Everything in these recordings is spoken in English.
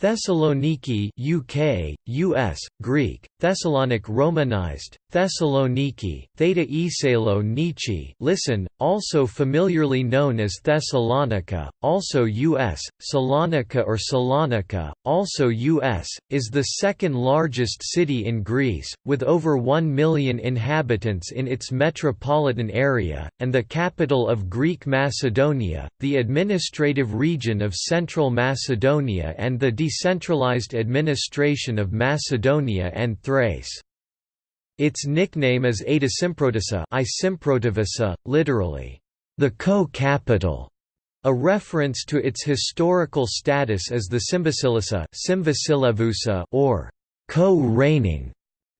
Thessaloniki UK, US, Greek, Thessalonic Romanized, Thessaloniki, Theta Esalo Nichi listen, also familiarly known as Thessalonica, also US, Salonika or Salonika, also US, is the second largest city in Greece, with over 1 million inhabitants in its metropolitan area, and the capital of Greek Macedonia, the administrative region of Central Macedonia and the decentralized administration of Macedonia and Thrace. Its nickname is Adasymprodisa literally, the co-capital, a reference to its historical status as the Symbasilevusa or co-reigning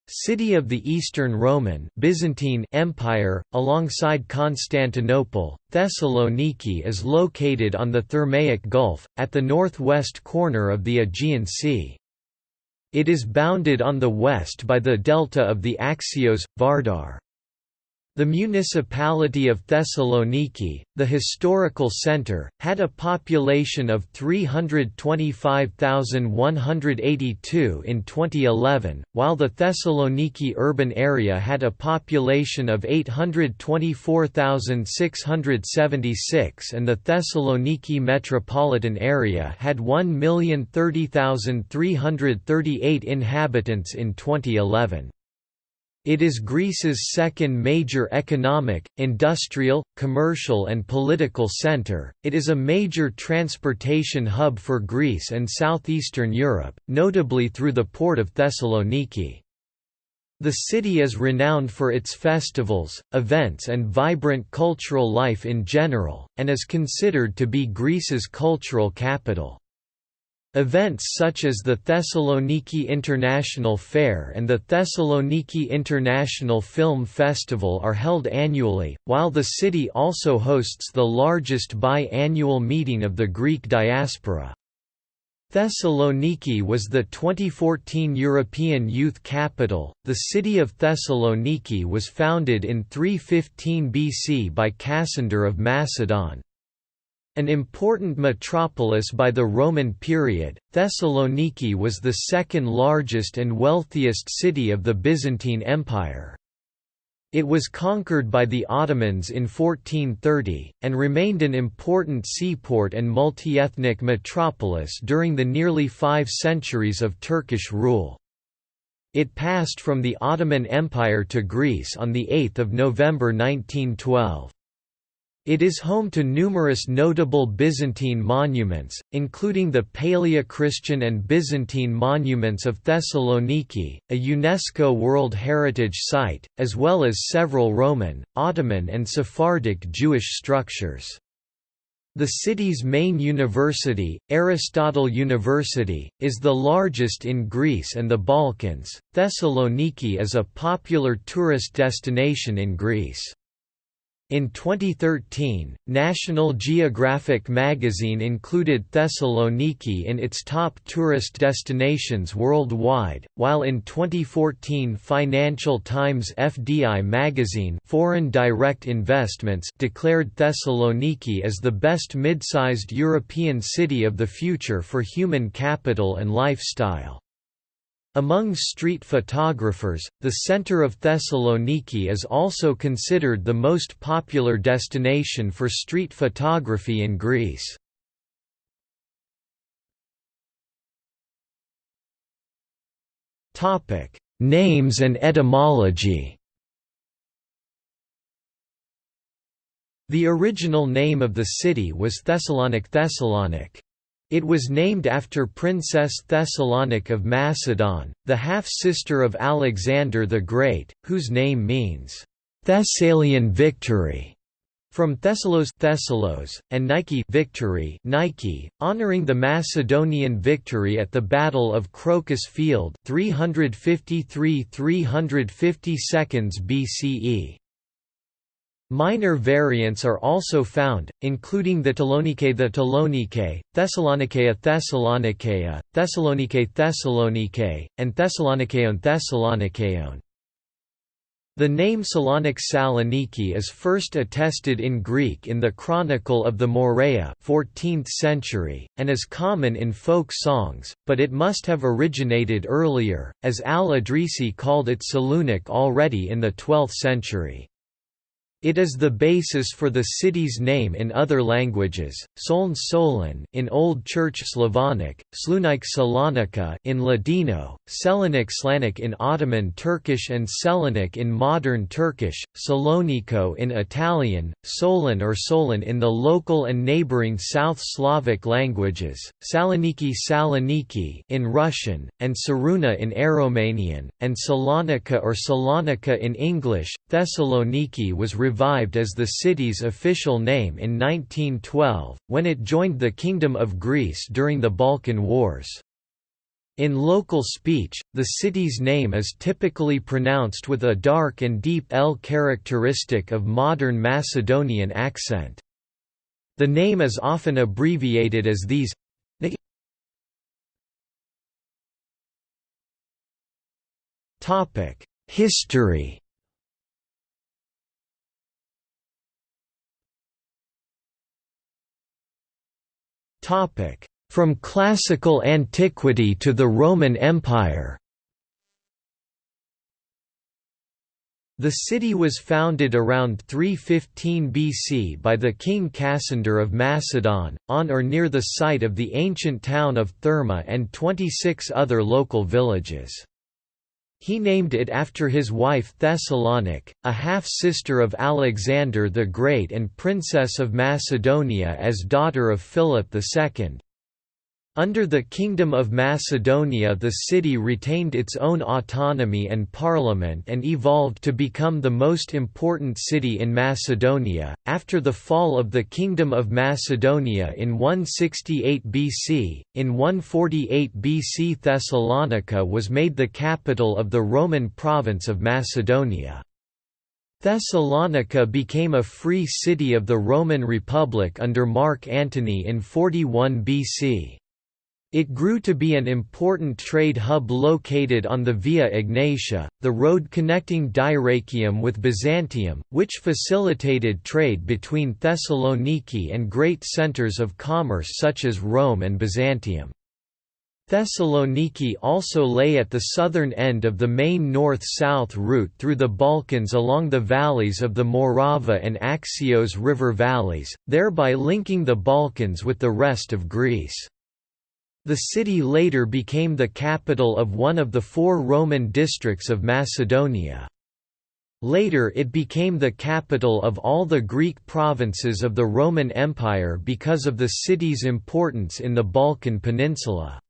city of the Eastern Roman Byzantine Empire, alongside Constantinople, Thessaloniki is located on the Thermaic Gulf, at the northwest corner of the Aegean Sea. It is bounded on the west by the delta of the Axios, Vardar. The municipality of Thessaloniki, the historical centre, had a population of 325,182 in 2011, while the Thessaloniki urban area had a population of 824,676 and the Thessaloniki metropolitan area had 1,030,338 inhabitants in 2011. It is Greece's second major economic, industrial, commercial and political centre. It is a major transportation hub for Greece and southeastern Europe, notably through the port of Thessaloniki. The city is renowned for its festivals, events and vibrant cultural life in general, and is considered to be Greece's cultural capital. Events such as the Thessaloniki International Fair and the Thessaloniki International Film Festival are held annually, while the city also hosts the largest bi-annual meeting of the Greek diaspora. Thessaloniki was the 2014 European Youth Capital. The city of Thessaloniki was founded in 315 BC by Cassander of Macedon. An important metropolis by the Roman period, Thessaloniki was the second largest and wealthiest city of the Byzantine Empire. It was conquered by the Ottomans in 1430, and remained an important seaport and multi-ethnic metropolis during the nearly five centuries of Turkish rule. It passed from the Ottoman Empire to Greece on 8 November 1912. It is home to numerous notable Byzantine monuments, including the Paleochristian and Byzantine monuments of Thessaloniki, a UNESCO World Heritage Site, as well as several Roman, Ottoman and Sephardic Jewish structures. The city's main university, Aristotle University, is the largest in Greece and the Balkans. Thessaloniki is a popular tourist destination in Greece. In 2013, National Geographic magazine included Thessaloniki in its top tourist destinations worldwide, while in 2014 Financial Times FDI magazine Foreign Direct Investments declared Thessaloniki as the best mid-sized European city of the future for human capital and lifestyle. Among street photographers, the center of Thessaloniki is also considered the most popular destination for street photography in Greece. Names and etymology The original name of the city was Thessalonic Thessalonic. It was named after Princess Thessalonike of Macedon, the half-sister of Alexander the Great, whose name means, "...Thessalian victory", from Thessalos, Thessalos and Nike victory Nike, honoring the Macedonian victory at the Battle of Crocus Field 353–352 BCE. Minor variants are also found, including the Thessalonike the Thessalonike, Thessalonikeia Thessalonikeia, Thessalonike Thessalonike, and Thessalonikeon Thessalonikeon. The name Salonik Saloniki is first attested in Greek in the Chronicle of the Morea 14th century, and is common in folk songs, but it must have originated earlier, as al-Idrisi called it Salunik already in the 12th century. It is the basis for the city's name in other languages, Soln Solon in Old Church Slavonic, Slunik Salonika in Ladino, Selanik Slanik in Ottoman Turkish and Selanik in modern Turkish, Salonico in Italian, Solon or Solon in the local and neighboring South Slavic languages, Saloniki Saloniki in Russian, and Saruna in Aromanian, and Salonika or Salonika in English. Thessaloniki was revived as the city's official name in 1912, when it joined the Kingdom of Greece during the Balkan Wars. In local speech, the city's name is typically pronounced with a dark and deep L characteristic of modern Macedonian accent. The name is often abbreviated as Thess History From classical antiquity to the Roman Empire The city was founded around 315 BC by the king Cassander of Macedon, on or near the site of the ancient town of Therma and 26 other local villages. He named it after his wife Thessalonike, a half-sister of Alexander the Great and Princess of Macedonia as daughter of Philip II. Under the Kingdom of Macedonia the city retained its own autonomy and parliament and evolved to become the most important city in Macedonia. After the fall of the Kingdom of Macedonia in 168 BC, in 148 BC Thessalonica was made the capital of the Roman province of Macedonia. Thessalonica became a free city of the Roman Republic under Mark Antony in 41 BC. It grew to be an important trade hub located on the Via Egnatia, the road connecting Dyrrachium with Byzantium, which facilitated trade between Thessaloniki and great centers of commerce such as Rome and Byzantium. Thessaloniki also lay at the southern end of the main north-south route through the Balkans along the valleys of the Morava and Axios river valleys, thereby linking the Balkans with the rest of Greece. The city later became the capital of one of the four Roman districts of Macedonia. Later it became the capital of all the Greek provinces of the Roman Empire because of the city's importance in the Balkan Peninsula.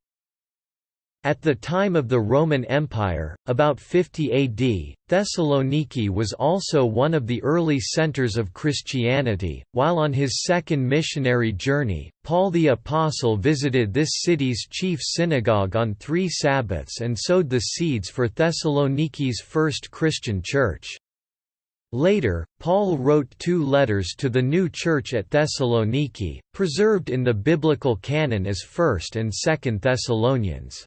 At the time of the Roman Empire, about 50 AD, Thessaloniki was also one of the early centers of Christianity. While on his second missionary journey, Paul the Apostle visited this city's chief synagogue on three Sabbaths and sowed the seeds for Thessaloniki's first Christian church. Later, Paul wrote two letters to the new church at Thessaloniki, preserved in the biblical canon as 1st and 2nd Thessalonians.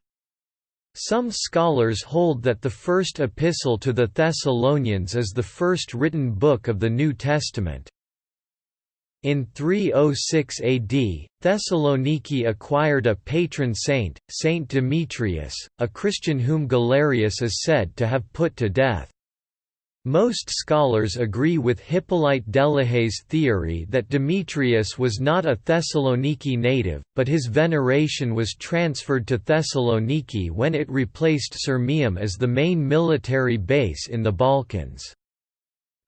Some scholars hold that the first epistle to the Thessalonians is the first written book of the New Testament. In 306 AD, Thessaloniki acquired a patron saint, Saint Demetrius, a Christian whom Galerius is said to have put to death. Most scholars agree with Hippolyte Delahaye's theory that Demetrius was not a Thessaloniki native, but his veneration was transferred to Thessaloniki when it replaced Sirmium as the main military base in the Balkans.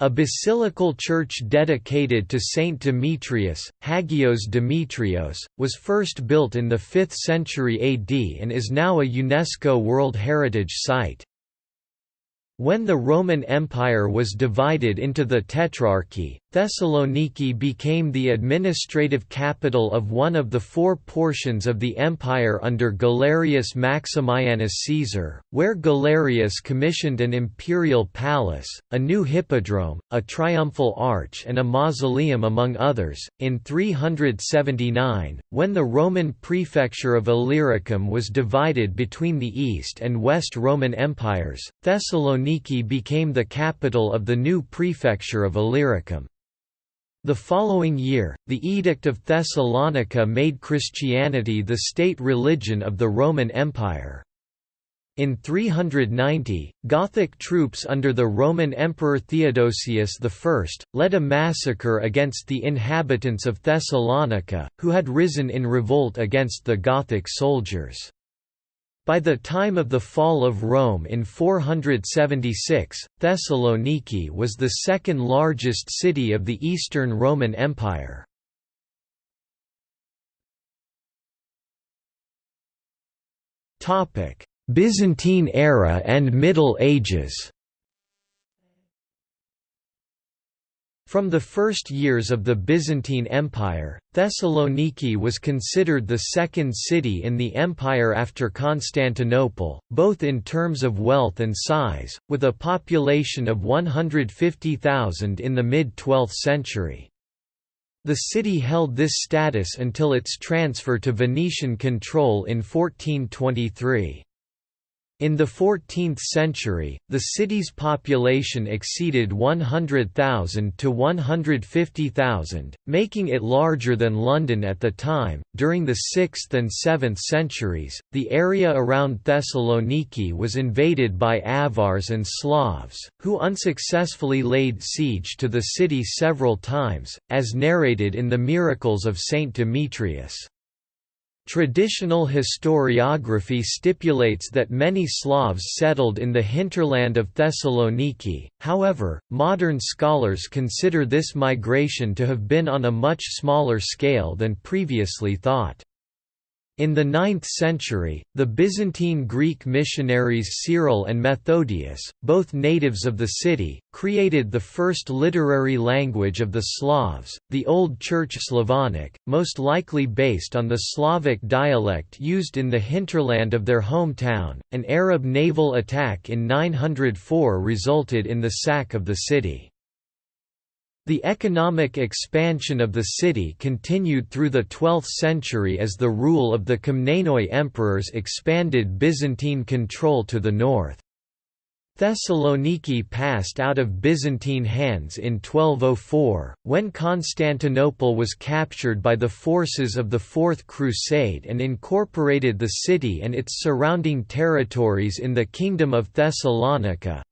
A basilical church dedicated to Saint Demetrius, Hagios Demetrios, was first built in the 5th century AD and is now a UNESCO World Heritage Site. When the Roman Empire was divided into the Tetrarchy, Thessaloniki became the administrative capital of one of the four portions of the empire under Galerius Maximianus Caesar, where Galerius commissioned an imperial palace, a new hippodrome, a triumphal arch, and a mausoleum, among others. In 379, when the Roman prefecture of Illyricum was divided between the East and West Roman empires, Thessaloniki became the capital of the new prefecture of Illyricum. The following year, the Edict of Thessalonica made Christianity the state religion of the Roman Empire. In 390, Gothic troops under the Roman Emperor Theodosius I, led a massacre against the inhabitants of Thessalonica, who had risen in revolt against the Gothic soldiers. By the time of the fall of Rome in 476, Thessaloniki was the second largest city of the Eastern Roman Empire. Byzantine era and Middle Ages From the first years of the Byzantine Empire, Thessaloniki was considered the second city in the empire after Constantinople, both in terms of wealth and size, with a population of 150,000 in the mid-12th century. The city held this status until its transfer to Venetian control in 1423. In the 14th century, the city's population exceeded 100,000 to 150,000, making it larger than London at the time. During the 6th and 7th centuries, the area around Thessaloniki was invaded by Avars and Slavs, who unsuccessfully laid siege to the city several times, as narrated in the Miracles of Saint Demetrius. Traditional historiography stipulates that many Slavs settled in the hinterland of Thessaloniki, however, modern scholars consider this migration to have been on a much smaller scale than previously thought. In the 9th century, the Byzantine Greek missionaries Cyril and Methodius, both natives of the city, created the first literary language of the Slavs, the Old Church Slavonic, most likely based on the Slavic dialect used in the hinterland of their hometown. An Arab naval attack in 904 resulted in the sack of the city. The economic expansion of the city continued through the 12th century as the rule of the Komnenoi emperors expanded Byzantine control to the north. Thessaloniki passed out of Byzantine hands in 1204, when Constantinople was captured by the forces of the Fourth Crusade and incorporated the city and its surrounding territories in the Kingdom of Thessalonica,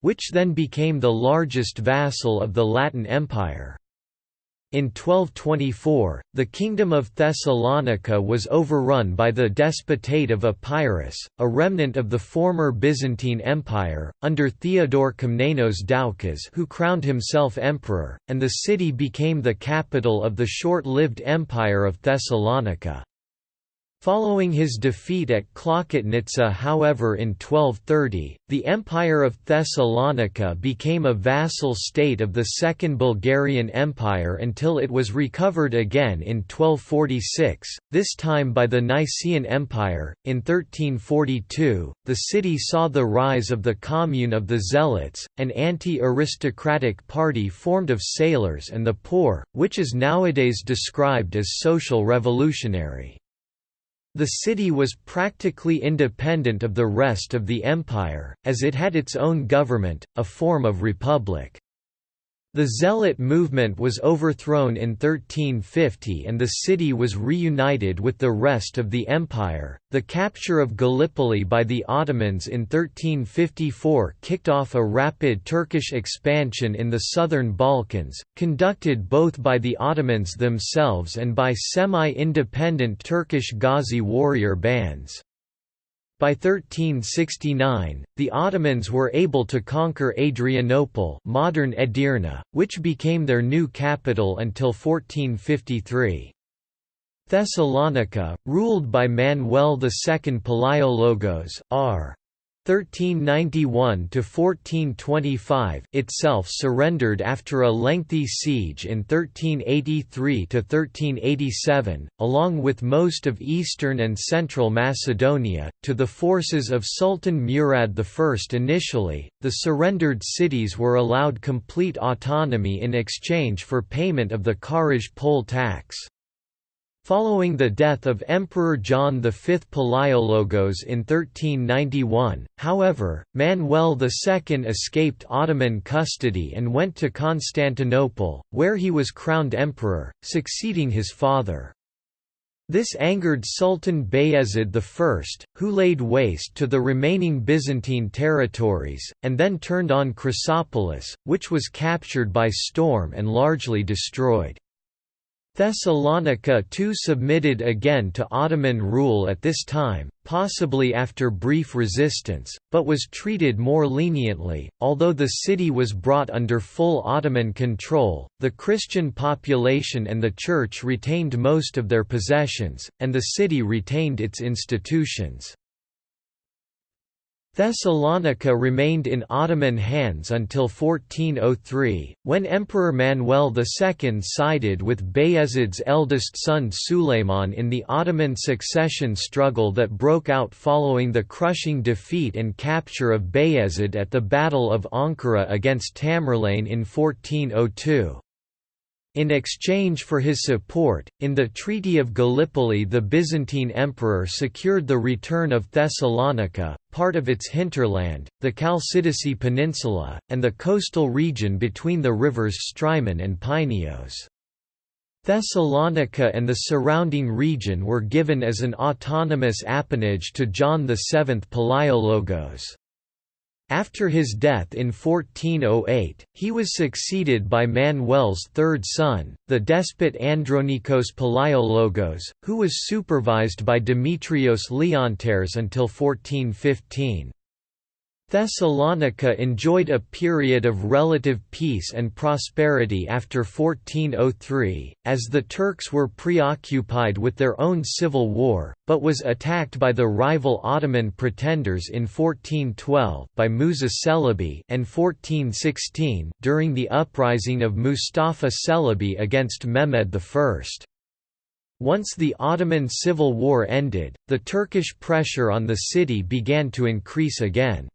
which then became the largest vassal of the Latin Empire. In 1224, the Kingdom of Thessalonica was overrun by the Despotate of Epirus, a remnant of the former Byzantine Empire, under Theodore Komnenos Doukas who crowned himself emperor, and the city became the capital of the short-lived Empire of Thessalonica. Following his defeat at Klokotnitsa however in 1230, the Empire of Thessalonica became a vassal state of the Second Bulgarian Empire until it was recovered again in 1246, this time by the Nicaean Empire. In 1342, the city saw the rise of the Commune of the Zealots, an anti-aristocratic party formed of sailors and the poor, which is nowadays described as social revolutionary. The city was practically independent of the rest of the empire, as it had its own government, a form of republic. The Zealot movement was overthrown in 1350 and the city was reunited with the rest of the empire. The capture of Gallipoli by the Ottomans in 1354 kicked off a rapid Turkish expansion in the southern Balkans, conducted both by the Ottomans themselves and by semi-independent Turkish Ghazi warrior bands. By 1369, the Ottomans were able to conquer Adrianople modern Edirne, which became their new capital until 1453. Thessalonica, ruled by Manuel II Palaiologos, r. 1391–1425 itself surrendered after a lengthy siege in 1383–1387, along with most of eastern and central Macedonia, to the forces of Sultan Murad I. Initially, the surrendered cities were allowed complete autonomy in exchange for payment of the Kharaj poll tax. Following the death of Emperor John V Palaiologos in 1391, however, Manuel II escaped Ottoman custody and went to Constantinople, where he was crowned emperor, succeeding his father. This angered Sultan Bayezid I, who laid waste to the remaining Byzantine territories, and then turned on Chrysopolis, which was captured by storm and largely destroyed. Thessalonica too submitted again to Ottoman rule at this time, possibly after brief resistance, but was treated more leniently. Although the city was brought under full Ottoman control, the Christian population and the Church retained most of their possessions, and the city retained its institutions. Thessalonica remained in Ottoman hands until 1403, when Emperor Manuel II sided with Bayezid's eldest son Suleiman in the Ottoman succession struggle that broke out following the crushing defeat and capture of Bayezid at the Battle of Ankara against Tamerlane in 1402. In exchange for his support, in the Treaty of Gallipoli the Byzantine emperor secured the return of Thessalonica, part of its hinterland, the Chalcidice Peninsula, and the coastal region between the rivers Strymon and Pineos. Thessalonica and the surrounding region were given as an autonomous appanage to John VII Palaiologos. After his death in 1408, he was succeeded by Manuel's third son, the despot Andronikos Palaiologos, who was supervised by Demetrios Leonteres until 1415. Thessalonica enjoyed a period of relative peace and prosperity after 1403, as the Turks were preoccupied with their own civil war, but was attacked by the rival Ottoman pretenders in 1412 by Musa Celebi and 1416 during the uprising of Mustafa Celebi against Mehmed I. Once the Ottoman civil war ended, the Turkish pressure on the city began to increase again.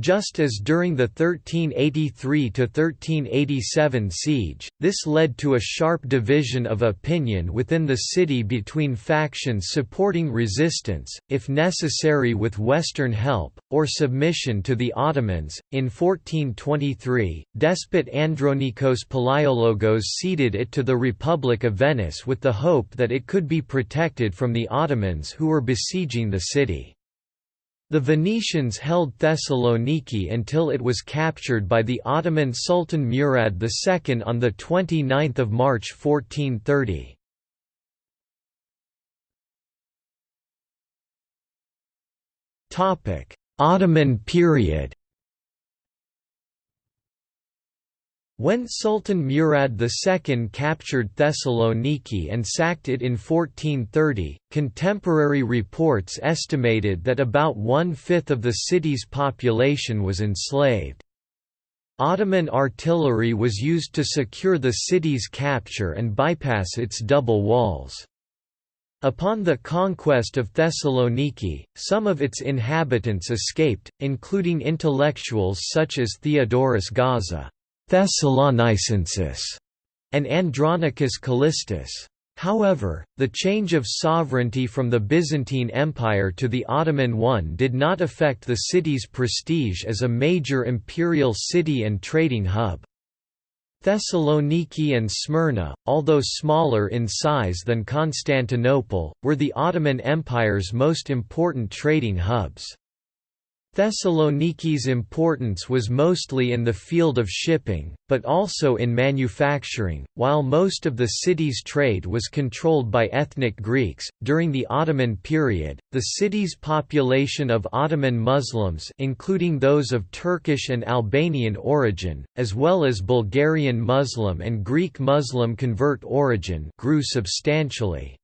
Just as during the 1383–1387 siege, this led to a sharp division of opinion within the city between factions supporting resistance, if necessary with Western help, or submission to the Ottomans. In 1423, despot Andronikos Palaiologos ceded it to the Republic of Venice with the hope that it could be protected from the Ottomans who were besieging the city. The Venetians held Thessaloniki until it was captured by the Ottoman Sultan Murad II on 29 March 1430. Ottoman period When Sultan Murad II captured Thessaloniki and sacked it in 1430, contemporary reports estimated that about one-fifth of the city's population was enslaved. Ottoman artillery was used to secure the city's capture and bypass its double walls. Upon the conquest of Thessaloniki, some of its inhabitants escaped, including intellectuals such as Theodorus Gaza. Thessalonicensis, and Andronicus Callistus. However, the change of sovereignty from the Byzantine Empire to the Ottoman one did not affect the city's prestige as a major imperial city and trading hub. Thessaloniki and Smyrna, although smaller in size than Constantinople, were the Ottoman Empire's most important trading hubs. Thessaloniki's importance was mostly in the field of shipping, but also in manufacturing. While most of the city's trade was controlled by ethnic Greeks, during the Ottoman period, the city's population of Ottoman Muslims, including those of Turkish and Albanian origin, as well as Bulgarian Muslim and Greek Muslim convert origin, grew substantially.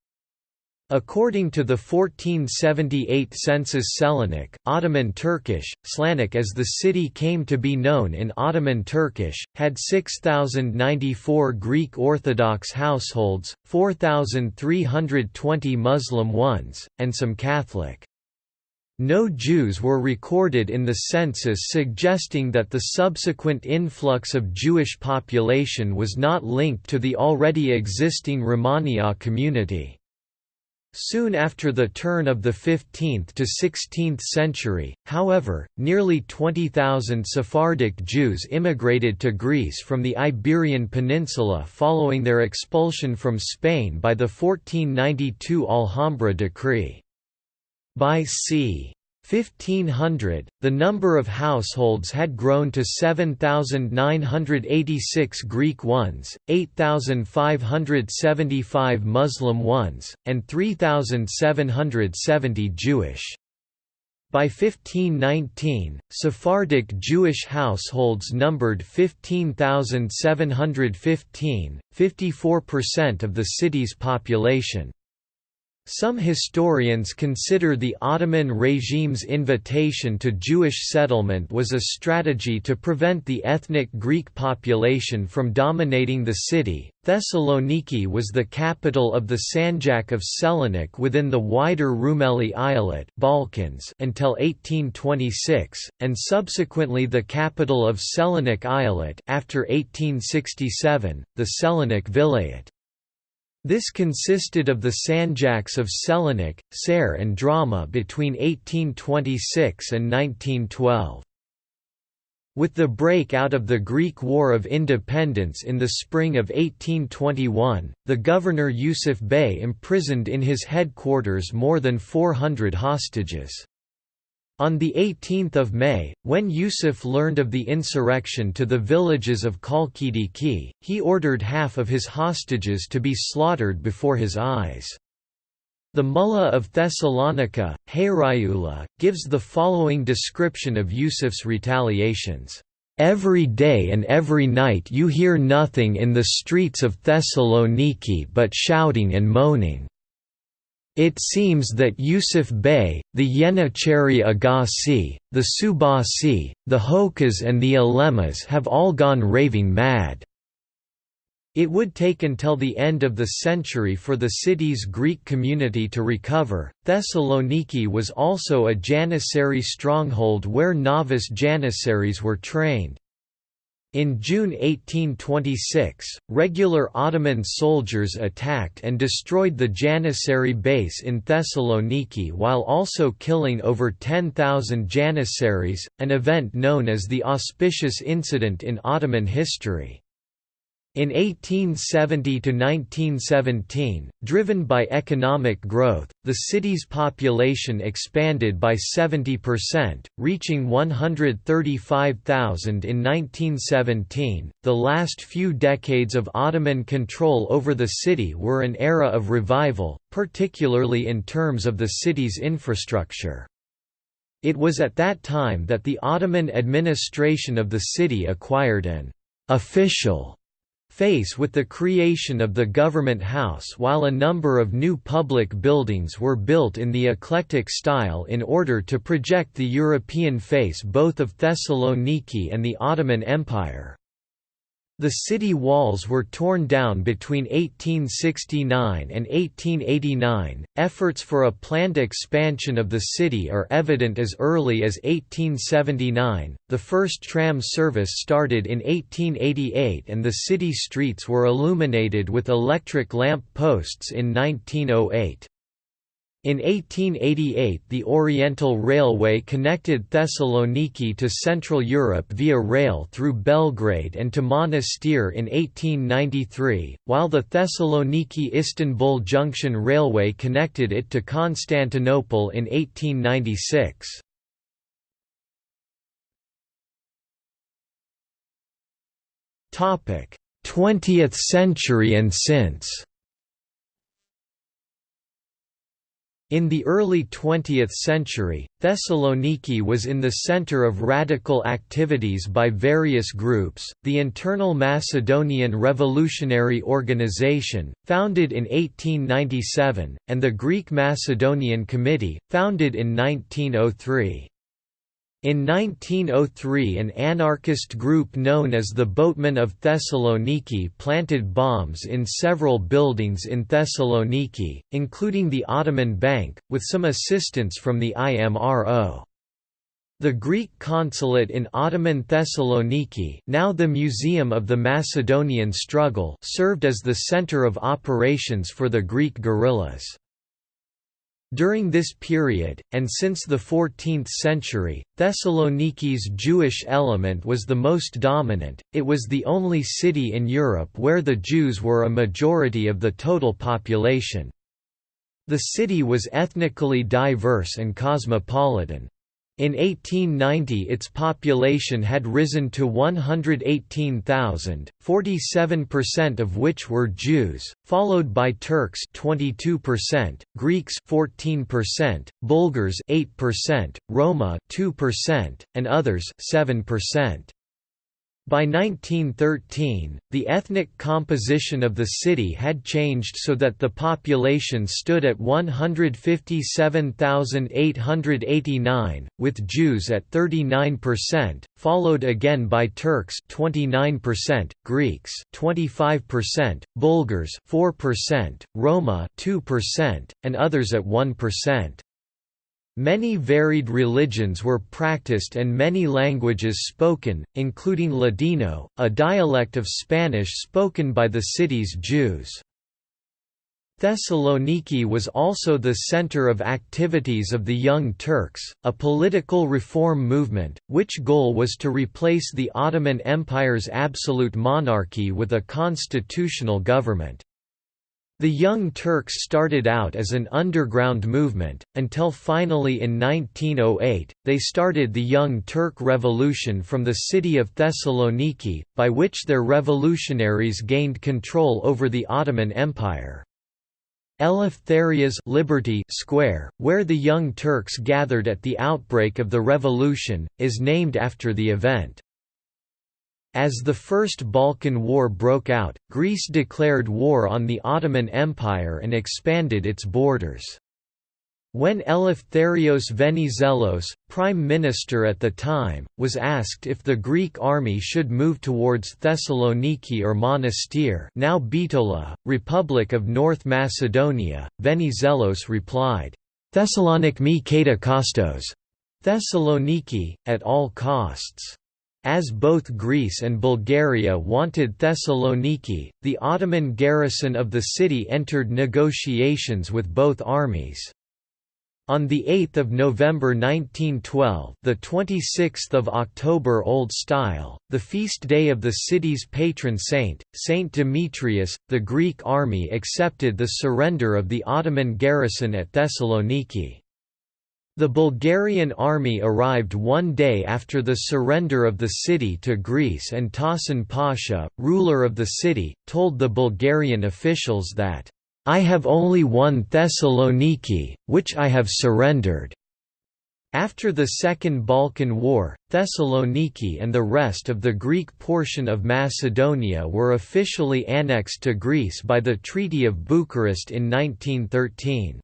According to the 1478 census Selanik, Ottoman Turkish, Slanik as the city came to be known in Ottoman Turkish, had 6,094 Greek Orthodox households, 4,320 Muslim ones, and some Catholic. No Jews were recorded in the census suggesting that the subsequent influx of Jewish population was not linked to the already existing Romaniote community. Soon after the turn of the 15th to 16th century, however, nearly 20,000 Sephardic Jews immigrated to Greece from the Iberian Peninsula following their expulsion from Spain by the 1492 Alhambra decree. By c. 1500, the number of households had grown to 7,986 Greek ones, 8,575 Muslim ones, and 3,770 Jewish. By 1519, Sephardic Jewish households numbered 15,715, 54% of the city's population. Some historians consider the Ottoman regime's invitation to Jewish settlement was a strategy to prevent the ethnic Greek population from dominating the city. Thessaloniki was the capital of the Sanjak of Selanik within the wider Rumeli Eyalet Balkans until 1826, and subsequently the capital of Selanik Eyalet after 1867, the Selanik Vilayet. This consisted of the Sanjaks of Selanik, Ser and Drama between 1826 and 1912. With the breakout of the Greek War of Independence in the spring of 1821, the governor Yusuf Bey imprisoned in his headquarters more than 400 hostages. On 18 May, when Yusuf learned of the insurrection to the villages of Chalkidiki, he ordered half of his hostages to be slaughtered before his eyes. The Mullah of Thessalonica, Hayriullah, gives the following description of Yusuf's retaliations. Every day and every night you hear nothing in the streets of Thessaloniki but shouting and moaning. It seems that Yusuf Bey, the Yenicheri Agassi, the Subasi, the Hokas and the Alemas have all gone raving mad. It would take until the end of the century for the city's Greek community to recover. Thessaloniki was also a Janissary stronghold where novice Janissaries were trained. In June 1826, regular Ottoman soldiers attacked and destroyed the Janissary base in Thessaloniki while also killing over 10,000 Janissaries, an event known as the Auspicious Incident in Ottoman history. In 1870–1917, driven by economic growth, the city's population expanded by 70%, reaching 135,000 in 1917. The last few decades of Ottoman control over the city were an era of revival, particularly in terms of the city's infrastructure. It was at that time that the Ottoman administration of the city acquired an official face with the creation of the government house while a number of new public buildings were built in the eclectic style in order to project the European face both of Thessaloniki and the Ottoman Empire. The city walls were torn down between 1869 and 1889. Efforts for a planned expansion of the city are evident as early as 1879. The first tram service started in 1888 and the city streets were illuminated with electric lamp posts in 1908. In 1888 the Oriental Railway connected Thessaloniki to Central Europe via rail through Belgrade and to Monastir in 1893, while the Thessaloniki-Istanbul Junction Railway connected it to Constantinople in 1896. Topic: 20th century and since. In the early 20th century, Thessaloniki was in the center of radical activities by various groups, the Internal Macedonian Revolutionary Organization, founded in 1897, and the Greek Macedonian Committee, founded in 1903. In 1903 an anarchist group known as the Boatmen of Thessaloniki planted bombs in several buildings in Thessaloniki, including the Ottoman Bank, with some assistance from the IMRO. The Greek consulate in Ottoman Thessaloniki now the Museum of the Macedonian Struggle served as the center of operations for the Greek guerrillas. During this period, and since the 14th century, Thessaloniki's Jewish element was the most dominant, it was the only city in Europe where the Jews were a majority of the total population. The city was ethnically diverse and cosmopolitan. In 1890 its population had risen to 118,000, 47% of which were Jews, followed by Turks 22%, Greeks 14%, Bulgars 8%, Roma 2%, and others 7%. By 1913, the ethnic composition of the city had changed so that the population stood at 157,889, with Jews at 39%, followed again by Turks 29%, Greeks 25%, Bulgars 4%, Roma 2%, and others at 1%. Many varied religions were practiced and many languages spoken, including Ladino, a dialect of Spanish spoken by the city's Jews. Thessaloniki was also the center of activities of the Young Turks, a political reform movement, which goal was to replace the Ottoman Empire's absolute monarchy with a constitutional government. The Young Turks started out as an underground movement, until finally in 1908, they started the Young Turk Revolution from the city of Thessaloniki, by which their revolutionaries gained control over the Ottoman Empire. Eleftheria's Liberty Square, where the Young Turks gathered at the outbreak of the revolution, is named after the event. As the First Balkan War broke out, Greece declared war on the Ottoman Empire and expanded its borders. When Eleftherios Venizelos, prime minister at the time, was asked if the Greek army should move towards Thessaloniki or Monastir now Bitola, Republic of North Macedonia, Venizelos replied, Thessalonik me kata kostos, Thessaloniki, at all costs. As both Greece and Bulgaria wanted Thessaloniki, the Ottoman garrison of the city entered negotiations with both armies. On 8 November 1912 the 26th of October Old Style, the feast day of the city's patron saint, Saint Demetrius, the Greek army accepted the surrender of the Ottoman garrison at Thessaloniki. The Bulgarian army arrived one day after the surrender of the city to Greece and Tahsin Pasha, ruler of the city, told the Bulgarian officials that, "'I have only one Thessaloniki, which I have surrendered." After the Second Balkan War, Thessaloniki and the rest of the Greek portion of Macedonia were officially annexed to Greece by the Treaty of Bucharest in 1913.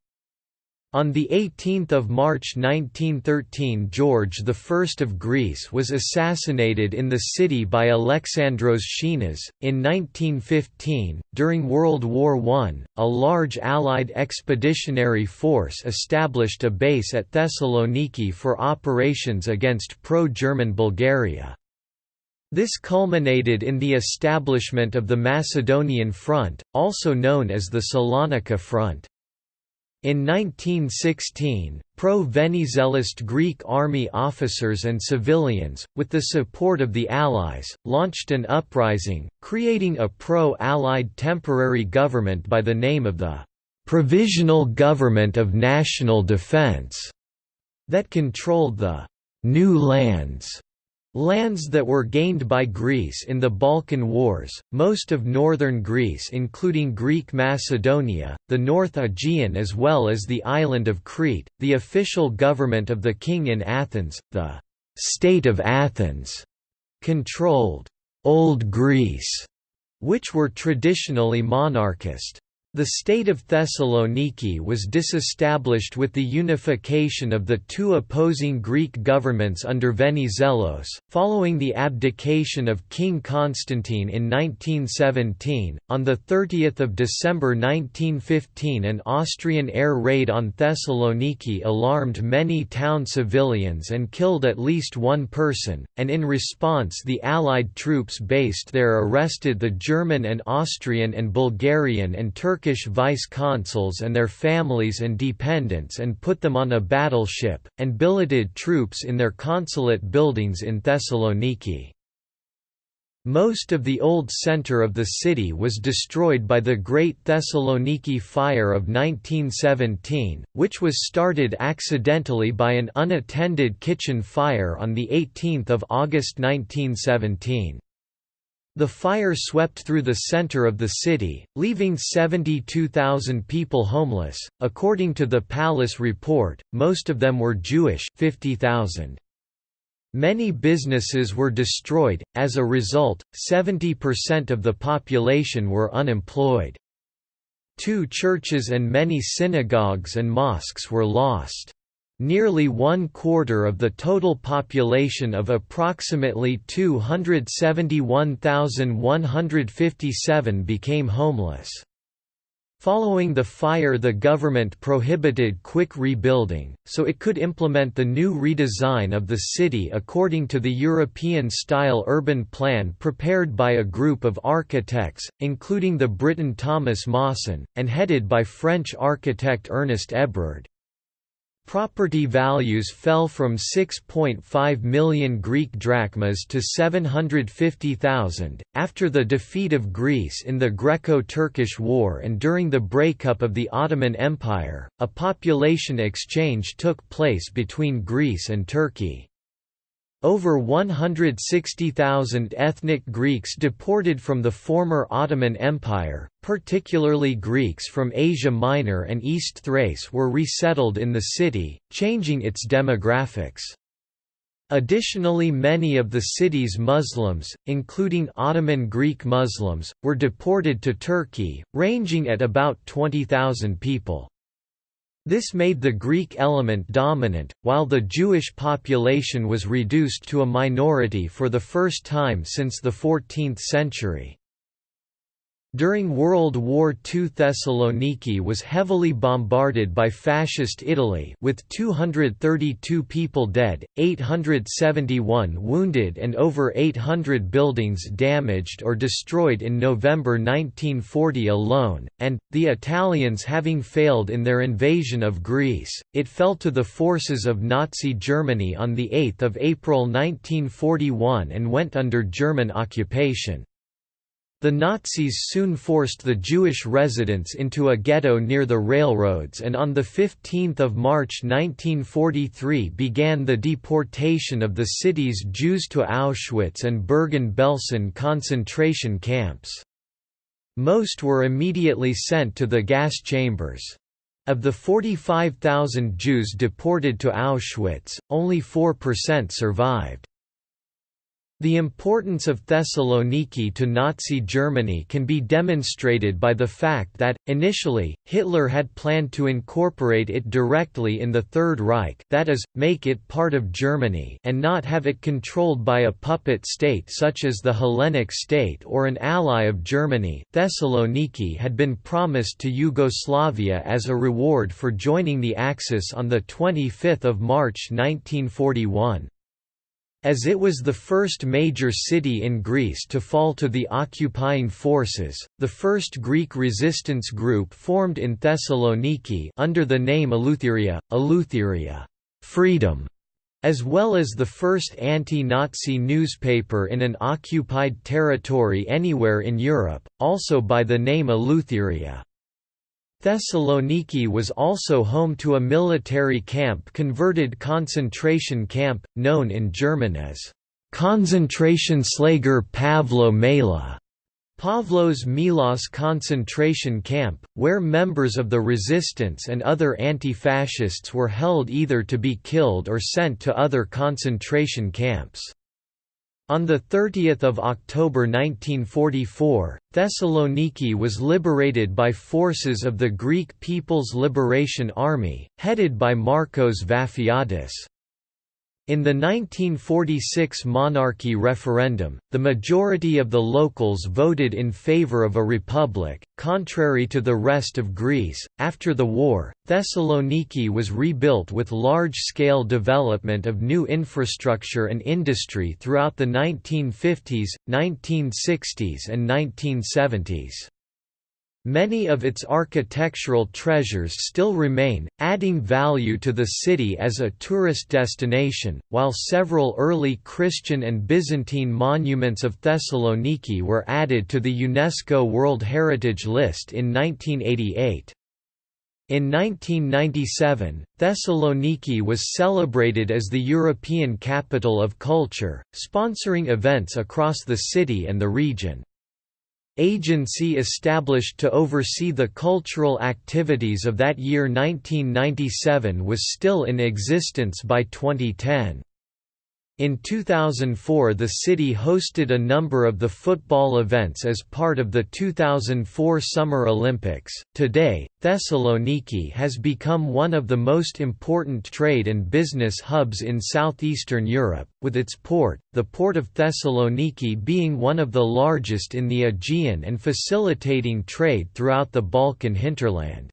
On 18 March 1913 George I of Greece was assassinated in the city by Alexandros Schinas. In 1915, during World War I, a large Allied expeditionary force established a base at Thessaloniki for operations against pro-German Bulgaria. This culminated in the establishment of the Macedonian Front, also known as the Salonika Front. In 1916, pro-Venizelist Greek army officers and civilians, with the support of the Allies, launched an uprising, creating a pro-Allied temporary government by the name of the «Provisional Government of National Defense» that controlled the «new lands» Lands that were gained by Greece in the Balkan Wars, most of northern Greece including Greek Macedonia, the North Aegean as well as the island of Crete, the official government of the king in Athens, the «state of Athens», controlled «Old Greece», which were traditionally monarchist. The state of Thessaloniki was disestablished with the unification of the two opposing Greek governments under Venizelos, following the abdication of King Constantine in 1917. On 30 December 1915, an Austrian air raid on Thessaloniki alarmed many town civilians and killed at least one person, and in response, the Allied troops based there arrested the German and Austrian and Bulgarian and Turkish Turkish vice-consuls and their families and dependents and put them on a battleship, and billeted troops in their consulate buildings in Thessaloniki. Most of the old center of the city was destroyed by the Great Thessaloniki Fire of 1917, which was started accidentally by an unattended kitchen fire on 18 August 1917. The fire swept through the center of the city, leaving 72,000 people homeless. According to the Pallis report, most of them were Jewish 50,000. Many businesses were destroyed, as a result, 70% of the population were unemployed. Two churches and many synagogues and mosques were lost. Nearly one quarter of the total population of approximately 271,157 became homeless. Following the fire the government prohibited quick rebuilding, so it could implement the new redesign of the city according to the European-style urban plan prepared by a group of architects, including the Briton Thomas Mawson, and headed by French architect Ernest Hebrard. Property values fell from 6.5 million Greek drachmas to 750,000. After the defeat of Greece in the Greco Turkish War and during the breakup of the Ottoman Empire, a population exchange took place between Greece and Turkey. Over 160,000 ethnic Greeks deported from the former Ottoman Empire, particularly Greeks from Asia Minor and East Thrace were resettled in the city, changing its demographics. Additionally many of the city's Muslims, including Ottoman Greek Muslims, were deported to Turkey, ranging at about 20,000 people. This made the Greek element dominant, while the Jewish population was reduced to a minority for the first time since the 14th century. During World War II Thessaloniki was heavily bombarded by Fascist Italy with 232 people dead, 871 wounded and over 800 buildings damaged or destroyed in November 1940 alone, and, the Italians having failed in their invasion of Greece, it fell to the forces of Nazi Germany on 8 April 1941 and went under German occupation. The Nazis soon forced the Jewish residents into a ghetto near the railroads and on 15 March 1943 began the deportation of the city's Jews to Auschwitz and Bergen-Belsen concentration camps. Most were immediately sent to the gas chambers. Of the 45,000 Jews deported to Auschwitz, only 4% survived. The importance of Thessaloniki to Nazi Germany can be demonstrated by the fact that, initially, Hitler had planned to incorporate it directly in the Third Reich that is, make it part of Germany and not have it controlled by a puppet state such as the Hellenic state or an ally of Germany. Thessaloniki had been promised to Yugoslavia as a reward for joining the Axis on 25 March 1941. As it was the first major city in Greece to fall to the occupying forces, the first Greek resistance group formed in Thessaloniki under the name Eleutheria, Eleutheria freedom", as well as the first anti-Nazi newspaper in an occupied territory anywhere in Europe, also by the name Eleutheria. Thessaloniki was also home to a military camp converted concentration camp, known in German as Konzentrationslager Pavlo Mela Pavlos Melas concentration camp, where members of the resistance and other anti-fascists were held either to be killed or sent to other concentration camps. On 30 October 1944, Thessaloniki was liberated by forces of the Greek People's Liberation Army, headed by Markos Vafiadis. In the 1946 monarchy referendum, the majority of the locals voted in favor of a republic, contrary to the rest of Greece. After the war, Thessaloniki was rebuilt with large scale development of new infrastructure and industry throughout the 1950s, 1960s, and 1970s. Many of its architectural treasures still remain, adding value to the city as a tourist destination, while several early Christian and Byzantine monuments of Thessaloniki were added to the UNESCO World Heritage List in 1988. In 1997, Thessaloniki was celebrated as the European Capital of Culture, sponsoring events across the city and the region agency established to oversee the cultural activities of that year 1997 was still in existence by 2010. In 2004 the city hosted a number of the football events as part of the 2004 Summer Olympics. Today, Thessaloniki has become one of the most important trade and business hubs in southeastern Europe, with its port, the Port of Thessaloniki being one of the largest in the Aegean and facilitating trade throughout the Balkan hinterland.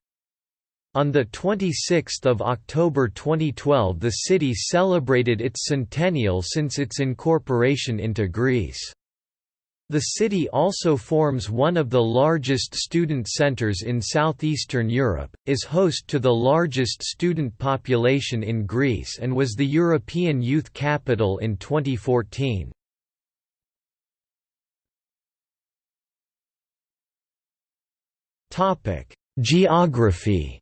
On 26 October 2012 the city celebrated its centennial since its incorporation into Greece. The city also forms one of the largest student centers in southeastern Europe, is host to the largest student population in Greece and was the European Youth Capital in 2014. Geography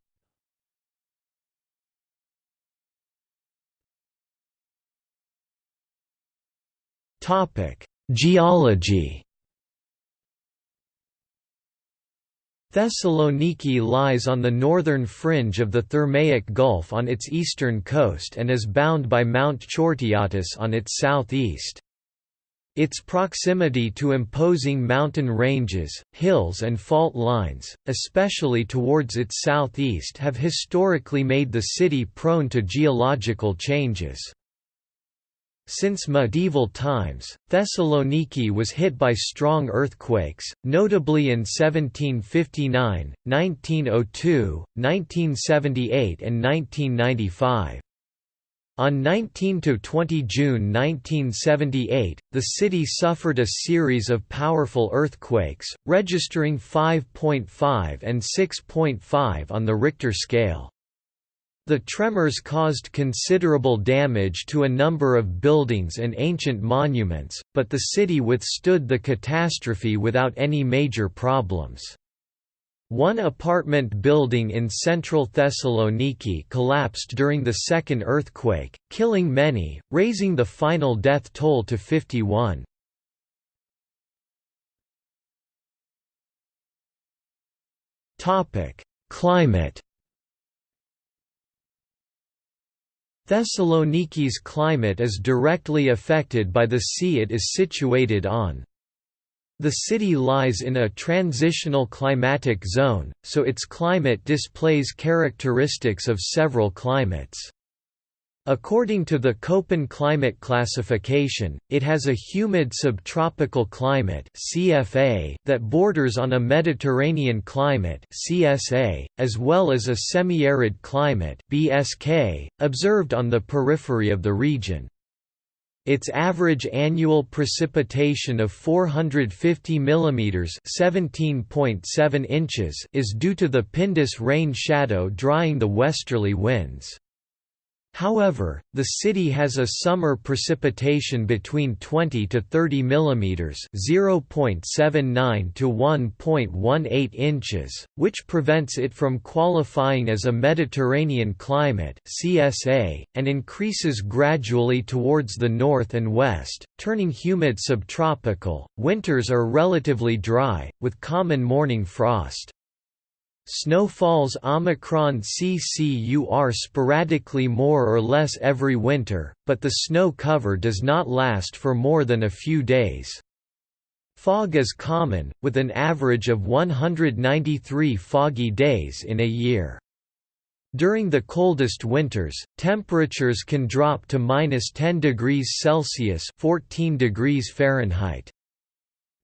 Geology Thessaloniki lies on the northern fringe of the Thermaic Gulf on its eastern coast and is bound by Mount Chortiatis on its southeast. Its proximity to imposing mountain ranges, hills and fault lines, especially towards its southeast have historically made the city prone to geological changes. Since medieval times, Thessaloniki was hit by strong earthquakes, notably in 1759, 1902, 1978 and 1995. On 19–20 June 1978, the city suffered a series of powerful earthquakes, registering 5.5 and 6.5 on the Richter scale. The tremors caused considerable damage to a number of buildings and ancient monuments, but the city withstood the catastrophe without any major problems. One apartment building in central Thessaloniki collapsed during the second earthquake, killing many, raising the final death toll to 51. Climate Thessaloniki's climate is directly affected by the sea it is situated on. The city lies in a transitional climatic zone, so its climate displays characteristics of several climates. According to the Köppen climate classification, it has a humid subtropical climate (CFA) that borders on a Mediterranean climate (CSA), as well as a semi-arid climate (BSK), observed on the periphery of the region. Its average annual precipitation of 450 mm (17.7 inches) is due to the Pindus rain shadow drying the westerly winds. However, the city has a summer precipitation between 20 to 30 mm (0.79 to 1.18 inches), which prevents it from qualifying as a Mediterranean climate (CSA) and increases gradually towards the north and west, turning humid subtropical. Winters are relatively dry, with common morning frost. Snowfalls Omicron CCUR sporadically more or less every winter, but the snow cover does not last for more than a few days. Fog is common, with an average of 193 foggy days in a year. During the coldest winters, temperatures can drop to minus 10 degrees Celsius (14 degrees Fahrenheit).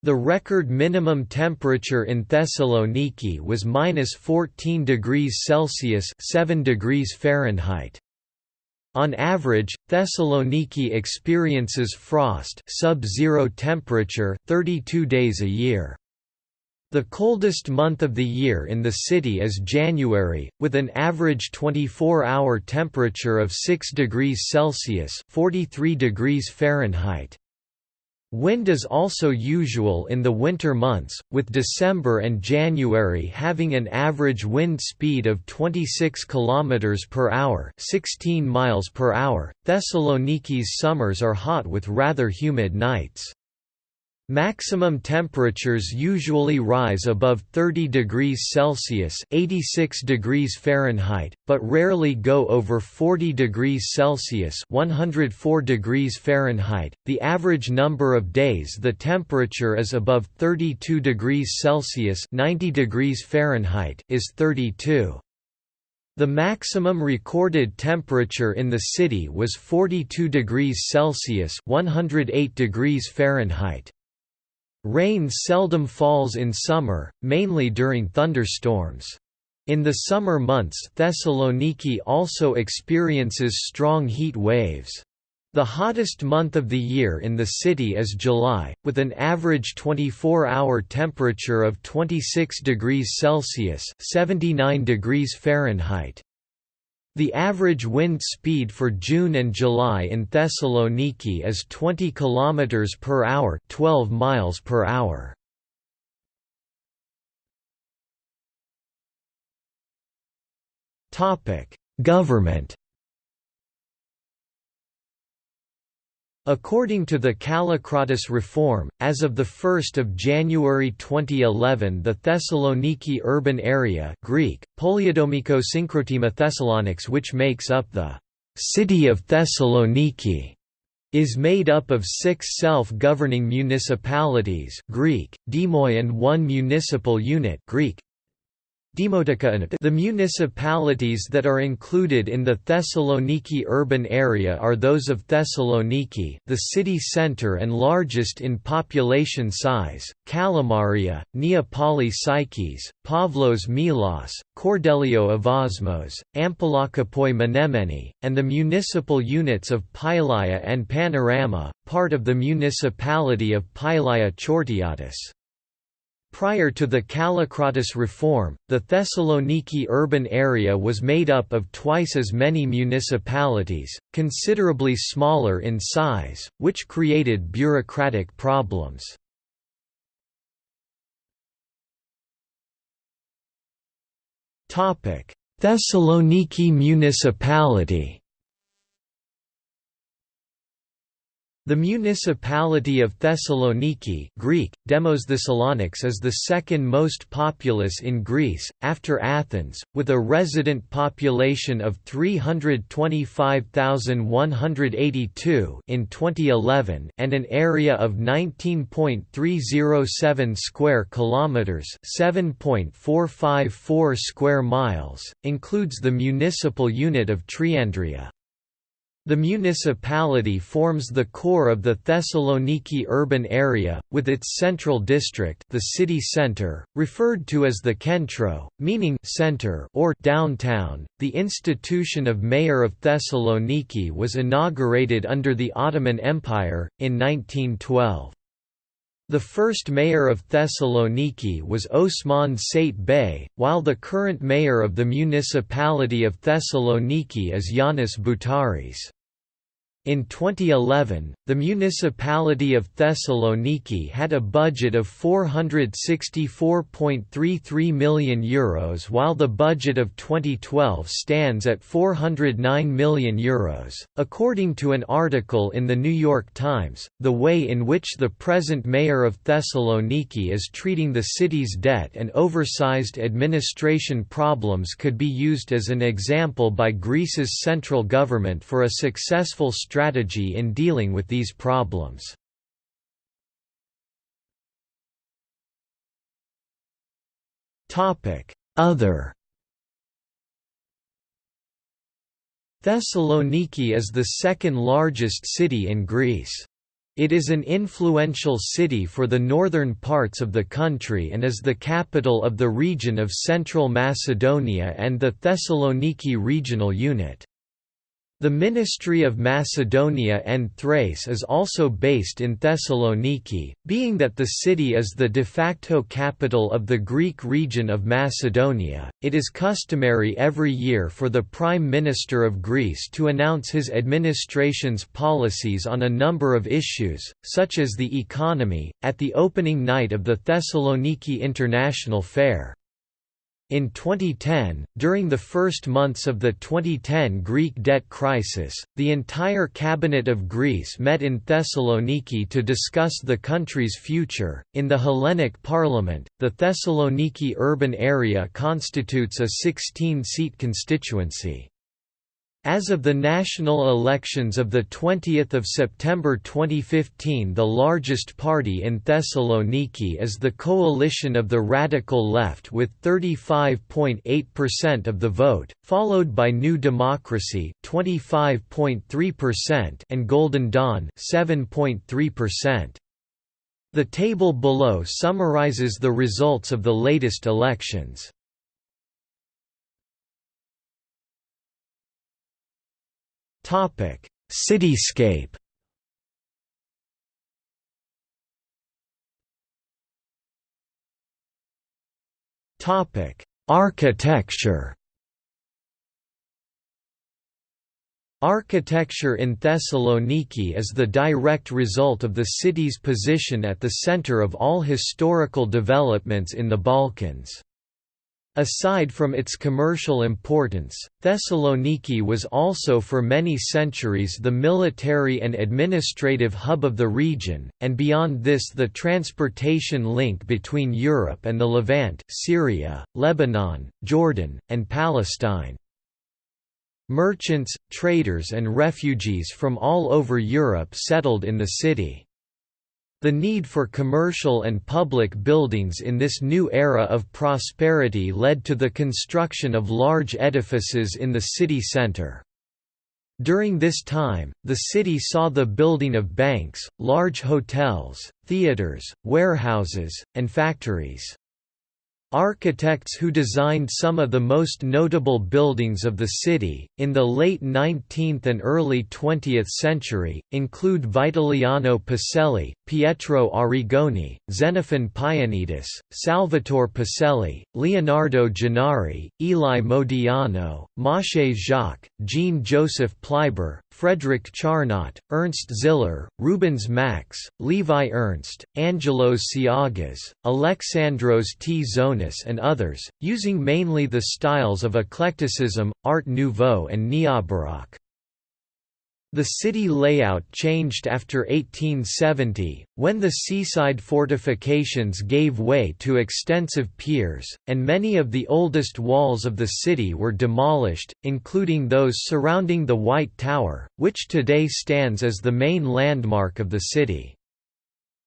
The record minimum temperature in Thessaloniki was minus 14 degrees Celsius 7 degrees Fahrenheit. On average, Thessaloniki experiences frost sub-zero temperature 32 days a year. The coldest month of the year in the city is January, with an average 24-hour temperature of 6 degrees Celsius 43 degrees Fahrenheit. Wind is also usual in the winter months, with December and January having an average wind speed of 26 km per hour, 16 miles per hour. Thessaloniki's summers are hot with rather humid nights. Maximum temperatures usually rise above 30 degrees Celsius (86 degrees Fahrenheit), but rarely go over 40 degrees Celsius (104 degrees Fahrenheit). The average number of days the temperature is above 32 degrees Celsius (90 degrees Fahrenheit) is 32. The maximum recorded temperature in the city was 42 degrees Celsius (108 degrees Fahrenheit). Rain seldom falls in summer, mainly during thunderstorms. In the summer months Thessaloniki also experiences strong heat waves. The hottest month of the year in the city is July, with an average 24-hour temperature of 26 degrees Celsius (79 degrees Fahrenheit). The average wind speed for June and July in Thessaloniki is 20 km per hour, 12 miles per hour. Topic: Government According to the Kallikratis reform, as of 1 January 2011 the Thessaloniki urban area Greek, Synchrotema Thessalonics which makes up the «city of Thessaloniki» is made up of six self-governing municipalities Greek, Demoi and one municipal unit Greek, the municipalities that are included in the Thessaloniki urban area are those of Thessaloniki the city centre and largest in population size, Kalamaria, Neapoli Psyches, Pavlos Melas, Kordelio Evosmos, Ampelokapoi Menemeni, and the municipal units of Pylaia and Panorama, part of the municipality of Pylaia Chortiatis. Prior to the Kallikratis reform, the Thessaloniki urban area was made up of twice as many municipalities, considerably smaller in size, which created bureaucratic problems. Thessaloniki municipality The municipality of Thessaloniki Greek, Demos Thessalonics is the second most populous in Greece, after Athens, with a resident population of 325,182 in 2011 and an area of 19.307 square kilometers, 7.454 square miles, includes the municipal unit of Triandria. The municipality forms the core of the Thessaloniki urban area, with its central district the city center, referred to as the Kentro, meaning center or downtown. The institution of Mayor of Thessaloniki was inaugurated under the Ottoman Empire, in 1912. The first mayor of Thessaloniki was Osman Sait Bey, while the current mayor of the municipality of Thessaloniki is Yiannis Boutaris. In 2011, the municipality of Thessaloniki had a budget of €464.33 million Euros while the budget of 2012 stands at €409 million. According to an article in the New York Times, the way in which the present mayor of Thessaloniki is treating the city's debt and oversized administration problems could be used as an example by Greece's central government for a successful strategy in dealing with these problems. Other Thessaloniki is the second largest city in Greece. It is an influential city for the northern parts of the country and is the capital of the region of Central Macedonia and the Thessaloniki regional unit. The Ministry of Macedonia and Thrace is also based in Thessaloniki, being that the city is the de facto capital of the Greek region of Macedonia. It is customary every year for the Prime Minister of Greece to announce his administration's policies on a number of issues, such as the economy, at the opening night of the Thessaloniki International Fair. In 2010, during the first months of the 2010 Greek debt crisis, the entire cabinet of Greece met in Thessaloniki to discuss the country's future. In the Hellenic Parliament, the Thessaloniki urban area constitutes a 16 seat constituency. As of the national elections of 20 September 2015 the largest party in Thessaloniki is the coalition of the Radical Left with 35.8% of the vote, followed by New Democracy 25.3% and Golden Dawn 7.3%. The table below summarizes the results of the latest elections. Topic: Cityscape. Topic: Architecture. Architecture in Thessaloniki is the direct result of the city's position at the center of all historical developments in the Balkans. Aside from its commercial importance, Thessaloniki was also for many centuries the military and administrative hub of the region, and beyond this the transportation link between Europe and the Levant Syria, Lebanon, Jordan, and Palestine. Merchants, traders and refugees from all over Europe settled in the city. The need for commercial and public buildings in this new era of prosperity led to the construction of large edifices in the city center. During this time, the city saw the building of banks, large hotels, theaters, warehouses, and factories. Architects who designed some of the most notable buildings of the city, in the late 19th and early 20th century, include Vitaliano Poselli, Pietro Arrigoni, Xenophon Paionides, Salvatore Poselli, Leonardo Gennari, Eli Modiano, Moshe Jacques, Jean-Joseph Pleyber, Frederick Charnot, Ernst Ziller, Rubens Max, Levi Ernst, Angelos Siagas, Alexandros T. Zonis and others, using mainly the styles of eclecticism, Art Nouveau and Neobaroque. The city layout changed after 1870, when the seaside fortifications gave way to extensive piers, and many of the oldest walls of the city were demolished, including those surrounding the White Tower, which today stands as the main landmark of the city.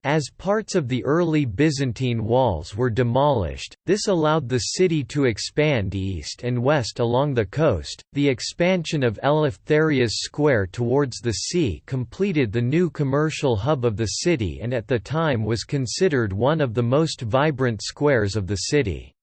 As parts of the early Byzantine walls were demolished, this allowed the city to expand east and west along the coast. The expansion of Eleftherias Square towards the sea completed the new commercial hub of the city and at the time was considered one of the most vibrant squares of the city.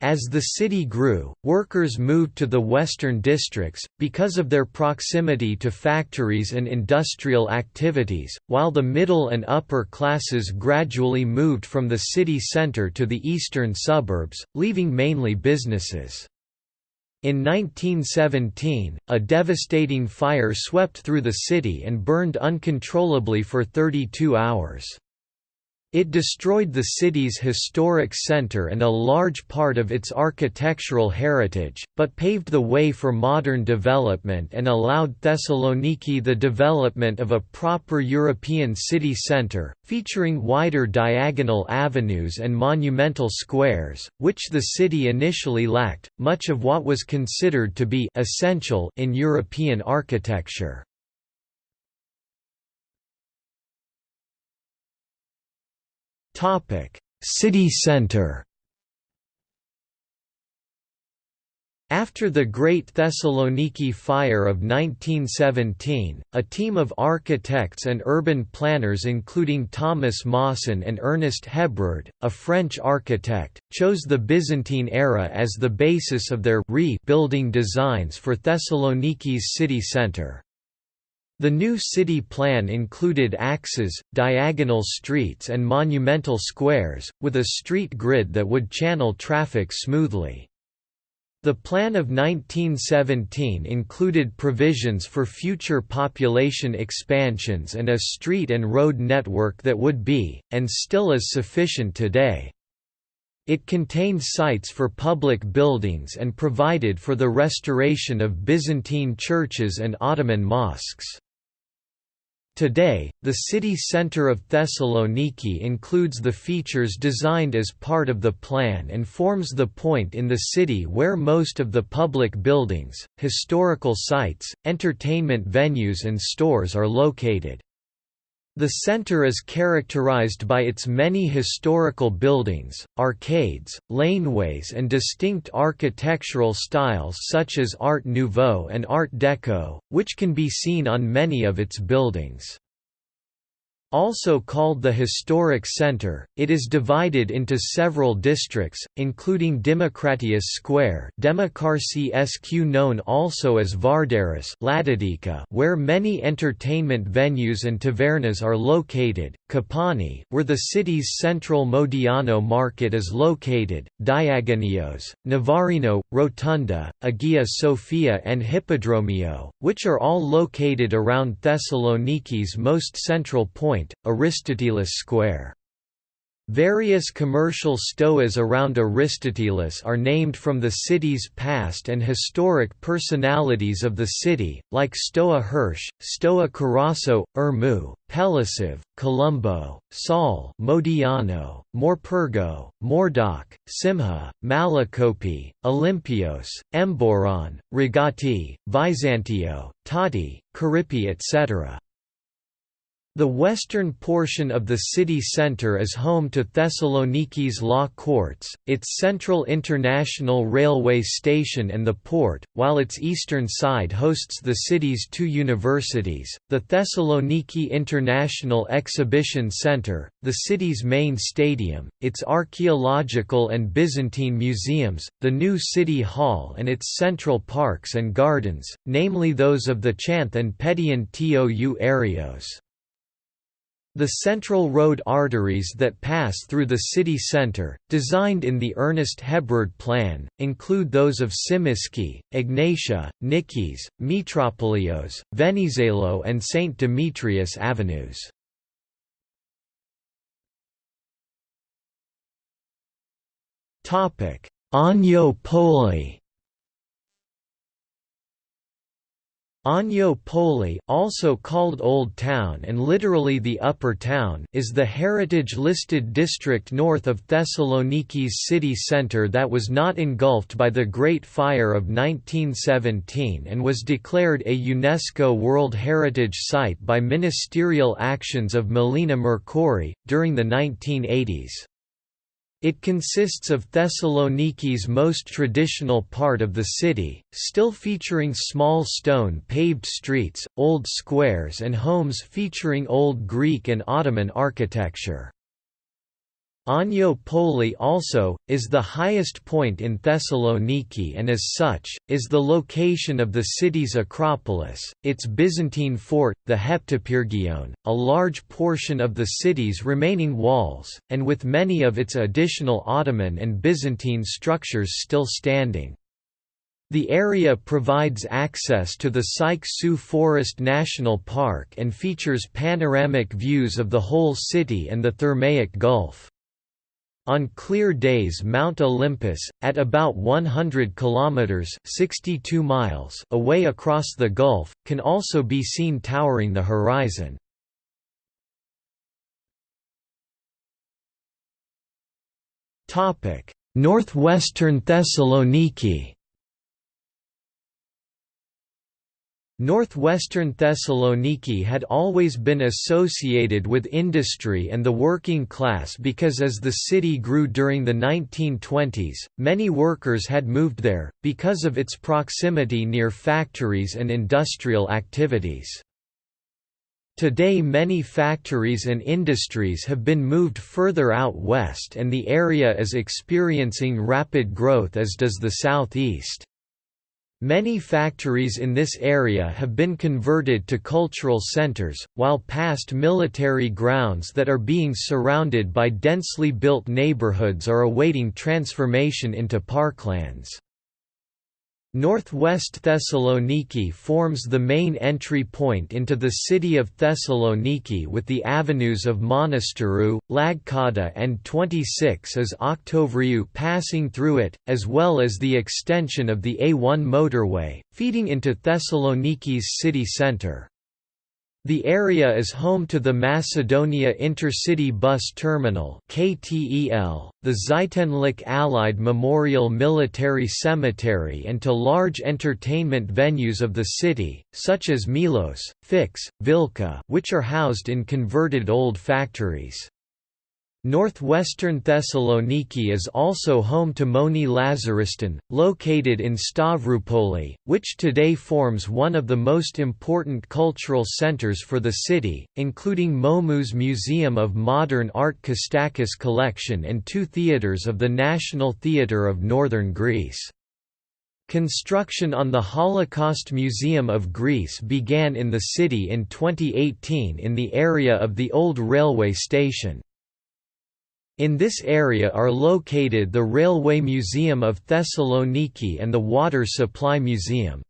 As the city grew, workers moved to the western districts, because of their proximity to factories and industrial activities, while the middle and upper classes gradually moved from the city centre to the eastern suburbs, leaving mainly businesses. In 1917, a devastating fire swept through the city and burned uncontrollably for 32 hours. It destroyed the city's historic center and a large part of its architectural heritage, but paved the way for modern development and allowed Thessaloniki the development of a proper European city center, featuring wider diagonal avenues and monumental squares, which the city initially lacked, much of what was considered to be essential in European architecture. City centre After the Great Thessaloniki Fire of 1917, a team of architects and urban planners including Thomas Mawson and Ernest Hebrard, a French architect, chose the Byzantine era as the basis of their rebuilding designs for Thessaloniki's city centre. The new city plan included axes, diagonal streets and monumental squares, with a street grid that would channel traffic smoothly. The plan of 1917 included provisions for future population expansions and a street and road network that would be, and still is sufficient today. It contained sites for public buildings and provided for the restoration of Byzantine churches and Ottoman mosques. Today, the city centre of Thessaloniki includes the features designed as part of the plan and forms the point in the city where most of the public buildings, historical sites, entertainment venues and stores are located. The center is characterized by its many historical buildings, arcades, laneways and distinct architectural styles such as Art Nouveau and Art Deco, which can be seen on many of its buildings. Also called the Historic Center, it is divided into several districts, including Demokratius Square SQ known also as Vardaris Ladadika where many entertainment venues and tavernas are located, Kapani where the city's central Modiano market is located, Diagonios, Navarino, Rotunda, Agia Sophia and Hippodromio, which are all located around Thessaloniki's most central point Point, Aristotelis Square. Various commercial stoas around Aristotelis are named from the city's past and historic personalities of the city, like Stoa Hirsch, Stoa Carasso, Ermu, Pelisiv, Colombo, Saul Modiano, Morpurgo, Mordoc, Simha, Malakopi, Olympios, Emboron, Rigati, Vizantio, Tati, Caripi etc. The western portion of the city centre is home to Thessaloniki's law courts, its central international railway station and the port, while its eastern side hosts the city's two universities, the Thessaloniki International Exhibition Centre, the city's main stadium, its archaeological and Byzantine museums, the new city hall and its central parks and gardens, namely those of the Chanth and Pedion Tou Arios. The central road arteries that pass through the city centre, designed in the Ernest Hebrard plan, include those of Tsimiski, Egnatia, Nikis, Metropolios, Venizelo and St. Demetrius avenues. Ano Poli Ano Poli also called Old Town and literally the Upper Town is the heritage-listed district north of Thessaloniki's city centre that was not engulfed by the Great Fire of 1917 and was declared a UNESCO World Heritage Site by ministerial actions of Melina Mercouri, during the 1980s. It consists of Thessaloniki's most traditional part of the city, still featuring small stone paved streets, old squares and homes featuring Old Greek and Ottoman architecture. Ano Poli also, is the highest point in Thessaloniki and as such, is the location of the city's Acropolis, its Byzantine fort, the Heptapyrgion, a large portion of the city's remaining walls, and with many of its additional Ottoman and Byzantine structures still standing. The area provides access to the Sayk-Su Forest National Park and features panoramic views of the whole city and the Thermaic Gulf. On clear days Mount Olympus, at about 100 kilometers (62 miles) away across the gulf, can also be seen towering the horizon. Northwestern Thessaloniki Northwestern Thessaloniki had always been associated with industry and the working class because as the city grew during the 1920s, many workers had moved there, because of its proximity near factories and industrial activities. Today many factories and industries have been moved further out west and the area is experiencing rapid growth as does the southeast. Many factories in this area have been converted to cultural centers, while past military grounds that are being surrounded by densely built neighborhoods are awaiting transformation into parklands. Northwest Thessaloniki forms the main entry point into the city of Thessaloniki with the avenues of Monasterou, Lagkada and 26 as Oktovriou passing through it, as well as the extension of the A1 motorway, feeding into Thessaloniki's city centre. The area is home to the Macedonia Intercity Bus Terminal (KTEL), the Zeitenlik Allied Memorial Military Cemetery and to large entertainment venues of the city, such as Milos, Fix, Vilka which are housed in converted old factories. Northwestern Thessaloniki is also home to Moni Lazariston, located in Stavroupoli, which today forms one of the most important cultural centers for the city, including Momus Museum of Modern Art Kostakis collection and two theatres of the National Theatre of Northern Greece. Construction on the Holocaust Museum of Greece began in the city in 2018 in the area of the old railway station. In this area are located the Railway Museum of Thessaloniki and the Water Supply Museum.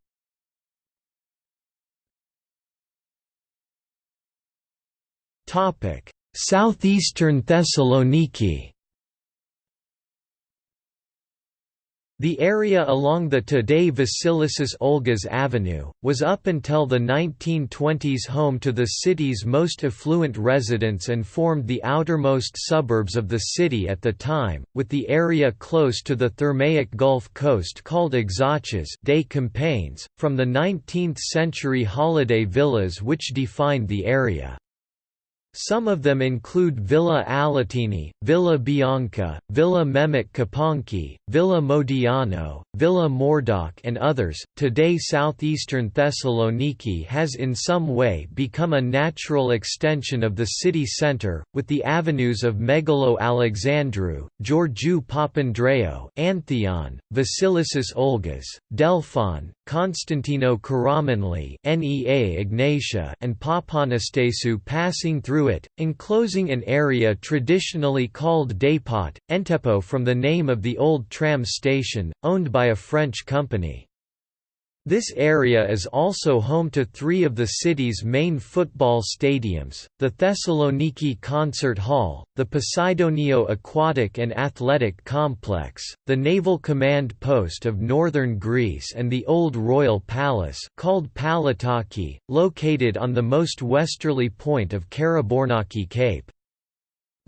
Southeastern Thessaloniki The area along the today Vasilissis Olgas Avenue, was up until the 1920s home to the city's most affluent residents and formed the outermost suburbs of the city at the time, with the area close to the Thermaic Gulf coast called Exarchas des Campagnes, from the 19th-century holiday villas which defined the area. Some of them include Villa Alatini, Villa Bianca, Villa Mehmet Kapanki, Villa Modiano, Villa Mordoc and others. Today southeastern Thessaloniki has in some way become a natural extension of the city centre, with the avenues of Megalo Alexandrou, Georgiou Papandreou, Antheon, Vasilissis Olgas, Delphon, Constantino Karamanli, Nea Egnatia and Papanastasiou passing through it, enclosing an area traditionally called Dépôt, Entepo from the name of the old tram station, owned by a French company. This area is also home to three of the city's main football stadiums, the Thessaloniki Concert Hall, the Poseidonio Aquatic and Athletic Complex, the Naval Command Post of Northern Greece and the Old Royal Palace called Palataki, located on the most westerly point of Karabournaki Cape.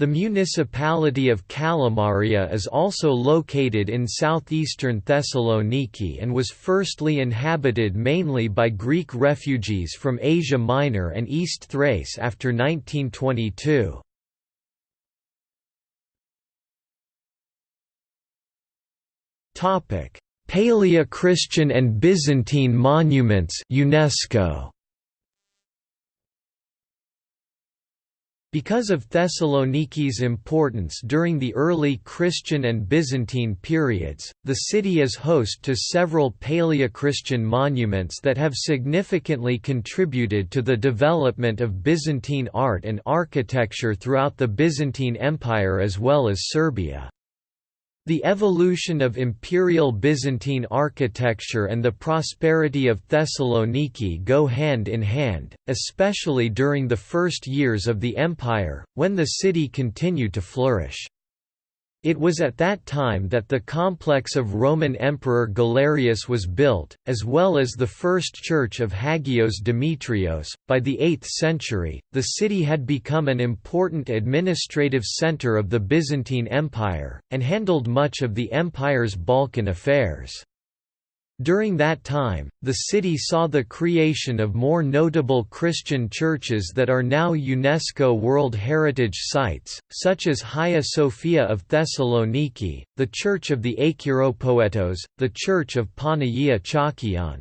The municipality of Kalamaria is also located in southeastern Thessaloniki and was firstly inhabited mainly by Greek refugees from Asia Minor and East Thrace after 1922. Paleo-Christian and Byzantine monuments UNESCO Because of Thessaloniki's importance during the early Christian and Byzantine periods, the city is host to several Paleochristian monuments that have significantly contributed to the development of Byzantine art and architecture throughout the Byzantine Empire as well as Serbia. The evolution of imperial Byzantine architecture and the prosperity of Thessaloniki go hand in hand, especially during the first years of the empire, when the city continued to flourish. It was at that time that the complex of Roman Emperor Galerius was built, as well as the first church of Hagios Demetrios. By the 8th century, the city had become an important administrative center of the Byzantine Empire, and handled much of the empire's Balkan affairs. During that time, the city saw the creation of more notable Christian churches that are now UNESCO World Heritage Sites, such as Hagia Sophia of Thessaloniki, the Church of the Argyropoetos, the Church of Panagia Chalkeon.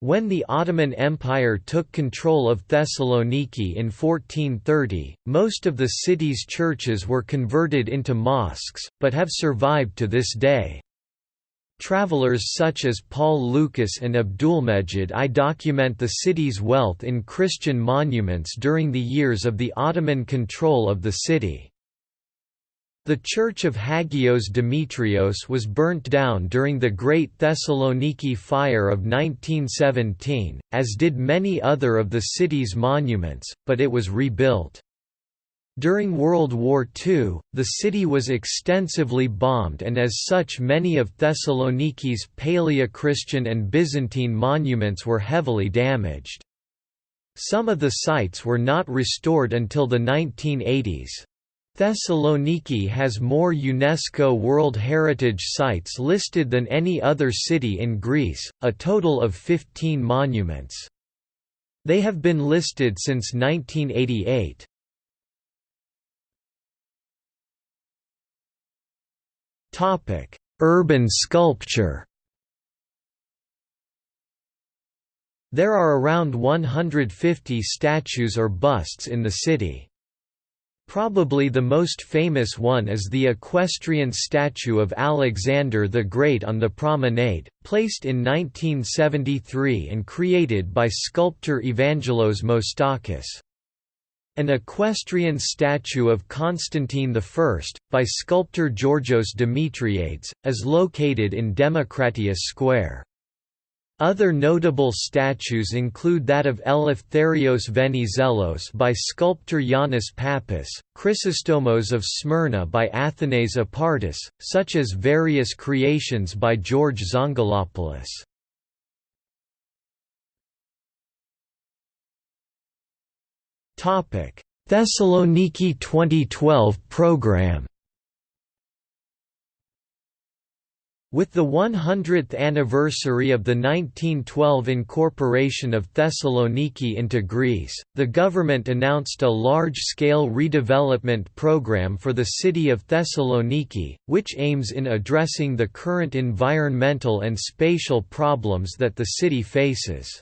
When the Ottoman Empire took control of Thessaloniki in 1430, most of the city's churches were converted into mosques, but have survived to this day. Travelers such as Paul Lucas and Abdulmejid I document the city's wealth in Christian monuments during the years of the Ottoman control of the city. The Church of Hagios Demetrios was burnt down during the Great Thessaloniki Fire of 1917, as did many other of the city's monuments, but it was rebuilt. During World War II, the city was extensively bombed and as such many of Thessaloniki's Paleochristian and Byzantine monuments were heavily damaged. Some of the sites were not restored until the 1980s. Thessaloniki has more UNESCO World Heritage Sites listed than any other city in Greece, a total of 15 monuments. They have been listed since 1988. Topic: Urban sculpture. There are around 150 statues or busts in the city. Probably the most famous one is the equestrian statue of Alexander the Great on the promenade, placed in 1973 and created by sculptor Evangelos Moustakas. An equestrian statue of Constantine I, by sculptor Georgios Demetriades, is located in Demokratia Square. Other notable statues include that of Eleftherios Venizelos by sculptor Yannis Pappas, Chrysostomos of Smyrna by Athanase Apartis, such as various creations by George Zongolopoulos. Thessaloniki 2012 program. With the 100th anniversary of the 1912 incorporation of Thessaloniki into Greece, the government announced a large-scale redevelopment program for the city of Thessaloniki, which aims in addressing the current environmental and spatial problems that the city faces.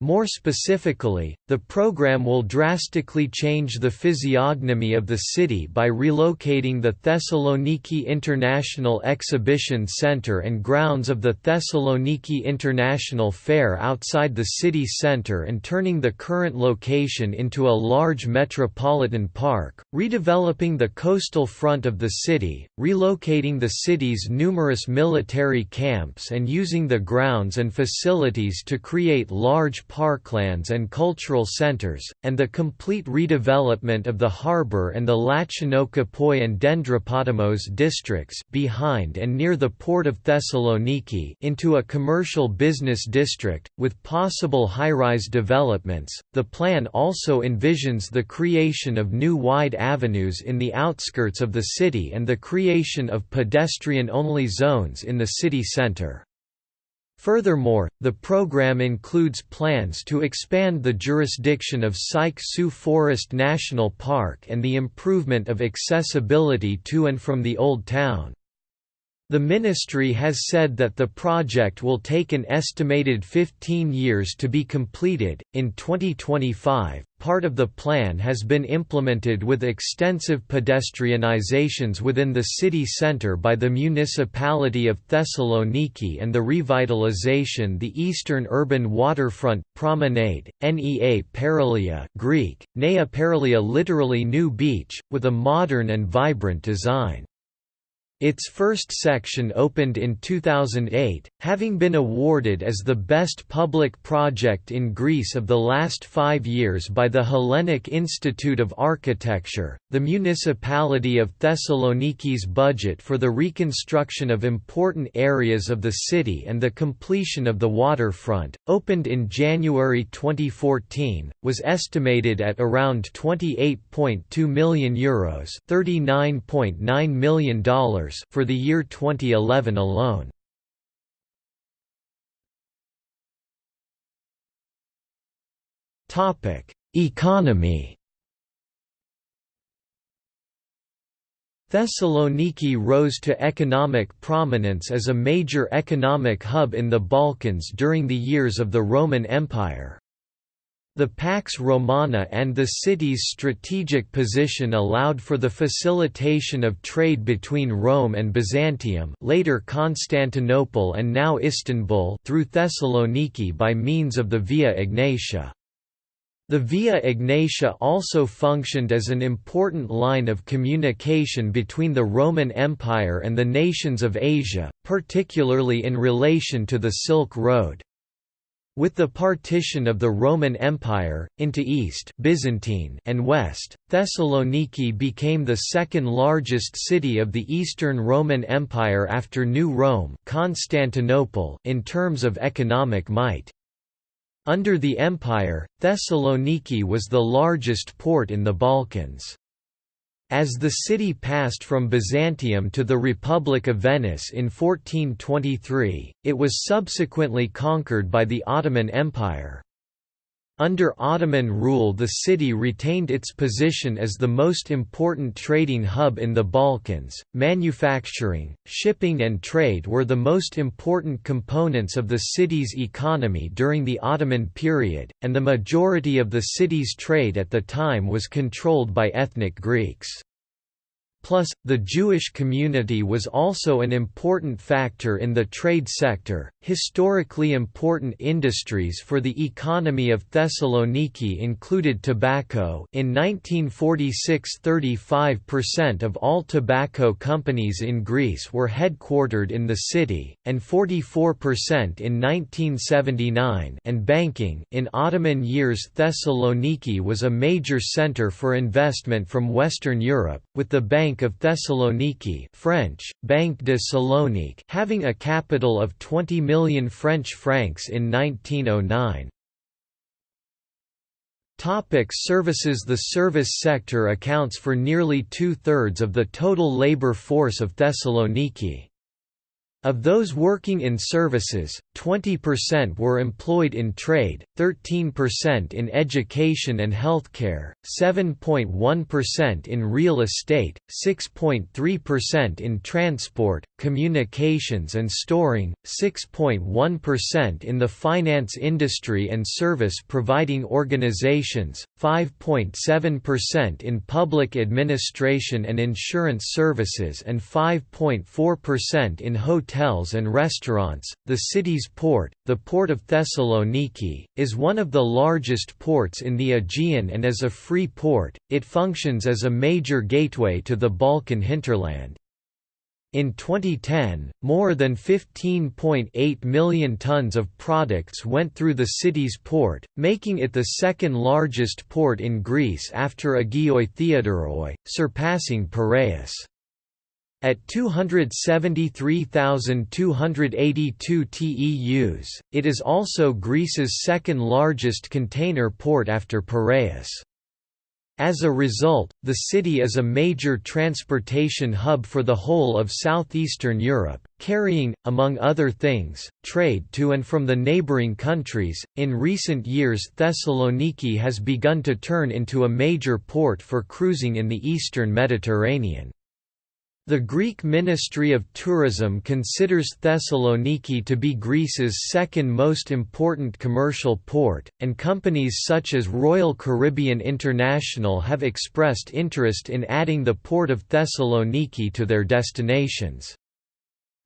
More specifically, the program will drastically change the physiognomy of the city by relocating the Thessaloniki International Exhibition Center and grounds of the Thessaloniki International Fair outside the city center and turning the current location into a large metropolitan park, redeveloping the coastal front of the city, relocating the city's numerous military camps and using the grounds and facilities to create large parklands and cultural centers, and the complete redevelopment of the harbour and the Lachanokipoi and Dendropotamos districts behind and near the port of Thessaloniki into a commercial business district, with possible high-rise developments. The plan also envisions the creation of new wide avenues in the outskirts of the city and the creation of pedestrian-only zones in the city centre. Furthermore, the program includes plans to expand the jurisdiction of Seich Sou Forest National Park and the improvement of accessibility to and from the Old Town. The ministry has said that the project will take an estimated 15 years to be completed. In 2025, part of the plan has been implemented with extensive pedestrianizations within the city centre by the municipality of Thessaloniki and the revitalization the eastern urban waterfront promenade, Nea Paralia Greek, Nea Paralia literally new beach, with a modern and vibrant design. Its first section opened in 2008, having been awarded as the best public project in Greece of the last five years by the Hellenic Institute of Architecture. The municipality of Thessaloniki's budget for the reconstruction of important areas of the city and the completion of the waterfront, opened in January 2014, was estimated at around €28.2 million, Euros $39.9 million for the year 2011 alone. Topic: Economy. Thessaloniki rose to economic prominence as a major economic hub in the Balkans during the years of the Roman Empire. The Pax Romana and the city's strategic position allowed for the facilitation of trade between Rome and Byzantium later Constantinople and now Istanbul through Thessaloniki by means of the Via Egnatia. The Via Egnatia also functioned as an important line of communication between the Roman Empire and the nations of Asia, particularly in relation to the Silk Road. With the partition of the Roman Empire, into East Byzantine and West, Thessaloniki became the second largest city of the Eastern Roman Empire after New Rome Constantinople in terms of economic might. Under the empire, Thessaloniki was the largest port in the Balkans. As the city passed from Byzantium to the Republic of Venice in 1423, it was subsequently conquered by the Ottoman Empire. Under Ottoman rule the city retained its position as the most important trading hub in the Balkans. Manufacturing, shipping and trade were the most important components of the city's economy during the Ottoman period, and the majority of the city's trade at the time was controlled by ethnic Greeks. Plus, the Jewish community was also an important factor in the trade sector. Historically important industries for the economy of Thessaloniki included tobacco. In 1946, 35% of all tobacco companies in Greece were headquartered in the city, and 44% in 1979. And banking. In Ottoman years, Thessaloniki was a major center for investment from Western Europe, with the Bank Bank of Thessaloniki French, Banque de Salonique having a capital of 20 million French francs in 1909. Topic services The service sector accounts for nearly two-thirds of the total labor force of Thessaloniki. Of those working in services, 20% were employed in trade, 13% in education and healthcare, 7.1% in real estate, 6.3% in transport, communications and storing, 6.1% in the finance industry and service providing organizations, 5.7% in public administration and insurance services and 5.4% in hotels hotels and restaurants. The city's port, the Port of Thessaloniki, is one of the largest ports in the Aegean and as a free port, it functions as a major gateway to the Balkan hinterland. In 2010, more than 15.8 million tons of products went through the city's port, making it the second largest port in Greece after Agioi Theodoroi, surpassing Piraeus. At 273,282 TEUs, it is also Greece's second largest container port after Piraeus. As a result, the city is a major transportation hub for the whole of southeastern Europe, carrying, among other things, trade to and from the neighboring countries. In recent years, Thessaloniki has begun to turn into a major port for cruising in the eastern Mediterranean. The Greek Ministry of Tourism considers Thessaloniki to be Greece's second most important commercial port, and companies such as Royal Caribbean International have expressed interest in adding the port of Thessaloniki to their destinations.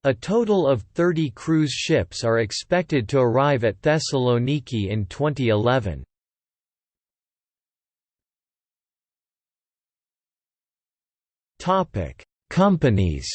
A total of 30 cruise ships are expected to arrive at Thessaloniki in 2011. Topic Companies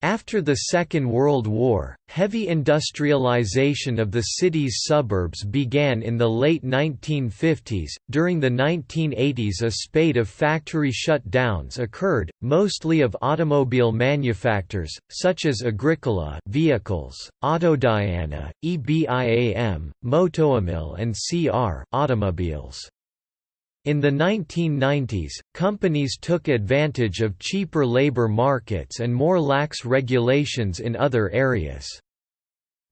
After the Second World War, heavy industrialization of the city's suburbs began in the late 1950s. During the 1980s, a spate of factory shutdowns occurred, mostly of automobile manufacturers, such as Agricola Vehicles, Autodiana, EBIAM, Motoamil, and CR Automobiles. In the 1990s, companies took advantage of cheaper labor markets and more lax regulations in other areas.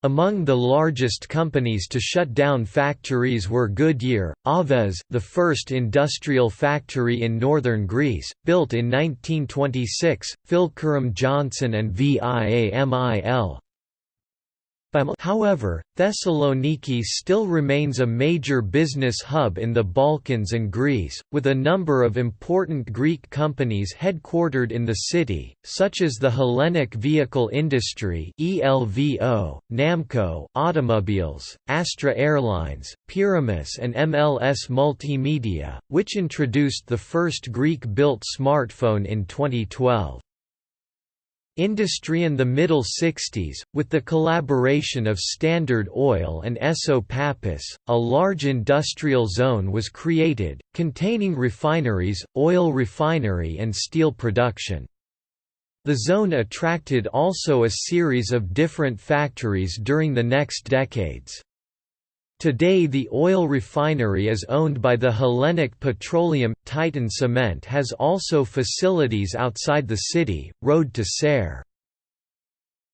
Among the largest companies to shut down factories were Goodyear, Aves, the first industrial factory in northern Greece, built in 1926, Philkeram Johnson and VIAMIL. However, Thessaloniki still remains a major business hub in the Balkans and Greece, with a number of important Greek companies headquartered in the city, such as the Hellenic Vehicle Industry (ELVO), Namco Automobiles, Astra Airlines, Pyramis and MLS Multimedia, which introduced the first Greek-built smartphone in 2012. Industry in the middle 60s, with the collaboration of Standard Oil and Esso Pappas, a large industrial zone was created, containing refineries, oil refinery and steel production. The zone attracted also a series of different factories during the next decades. Today the oil refinery is owned by the Hellenic Petroleum. Titan Cement has also facilities outside the city, road to Serres.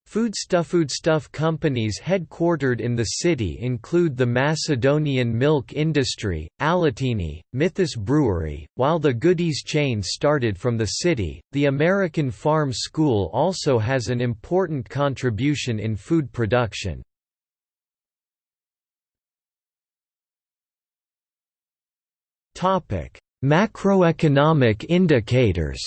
Foodstuff Foodstuff companies headquartered in the city include the Macedonian milk industry, Alatini, Mythos Brewery, while the Goodies chain started from the city. The American Farm School also has an important contribution in food production. Macroeconomic indicators.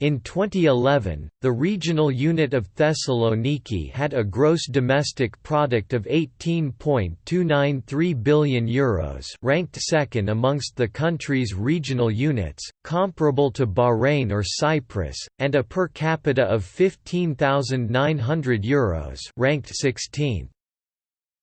In 2011, the regional unit of Thessaloniki had a gross domestic product of 18.293 billion euros, ranked second amongst the country's regional units, comparable to Bahrain or Cyprus, and a per capita of 15,900 euros, ranked 16th.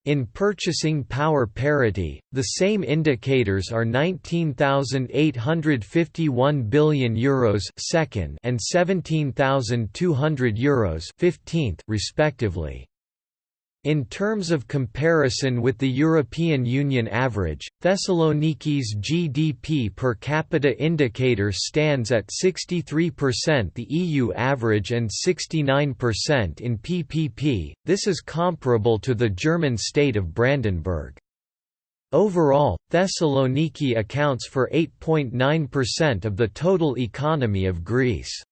In purchasing power parity, the same indicators are 19,851 billion euros second and 17,200 euros 15th respectively. In terms of comparison with the European Union average, Thessaloniki's GDP per capita indicator stands at 63% the EU average and 69% in PPP, this is comparable to the German state of Brandenburg. Overall, Thessaloniki accounts for 8.9% of the total economy of Greece.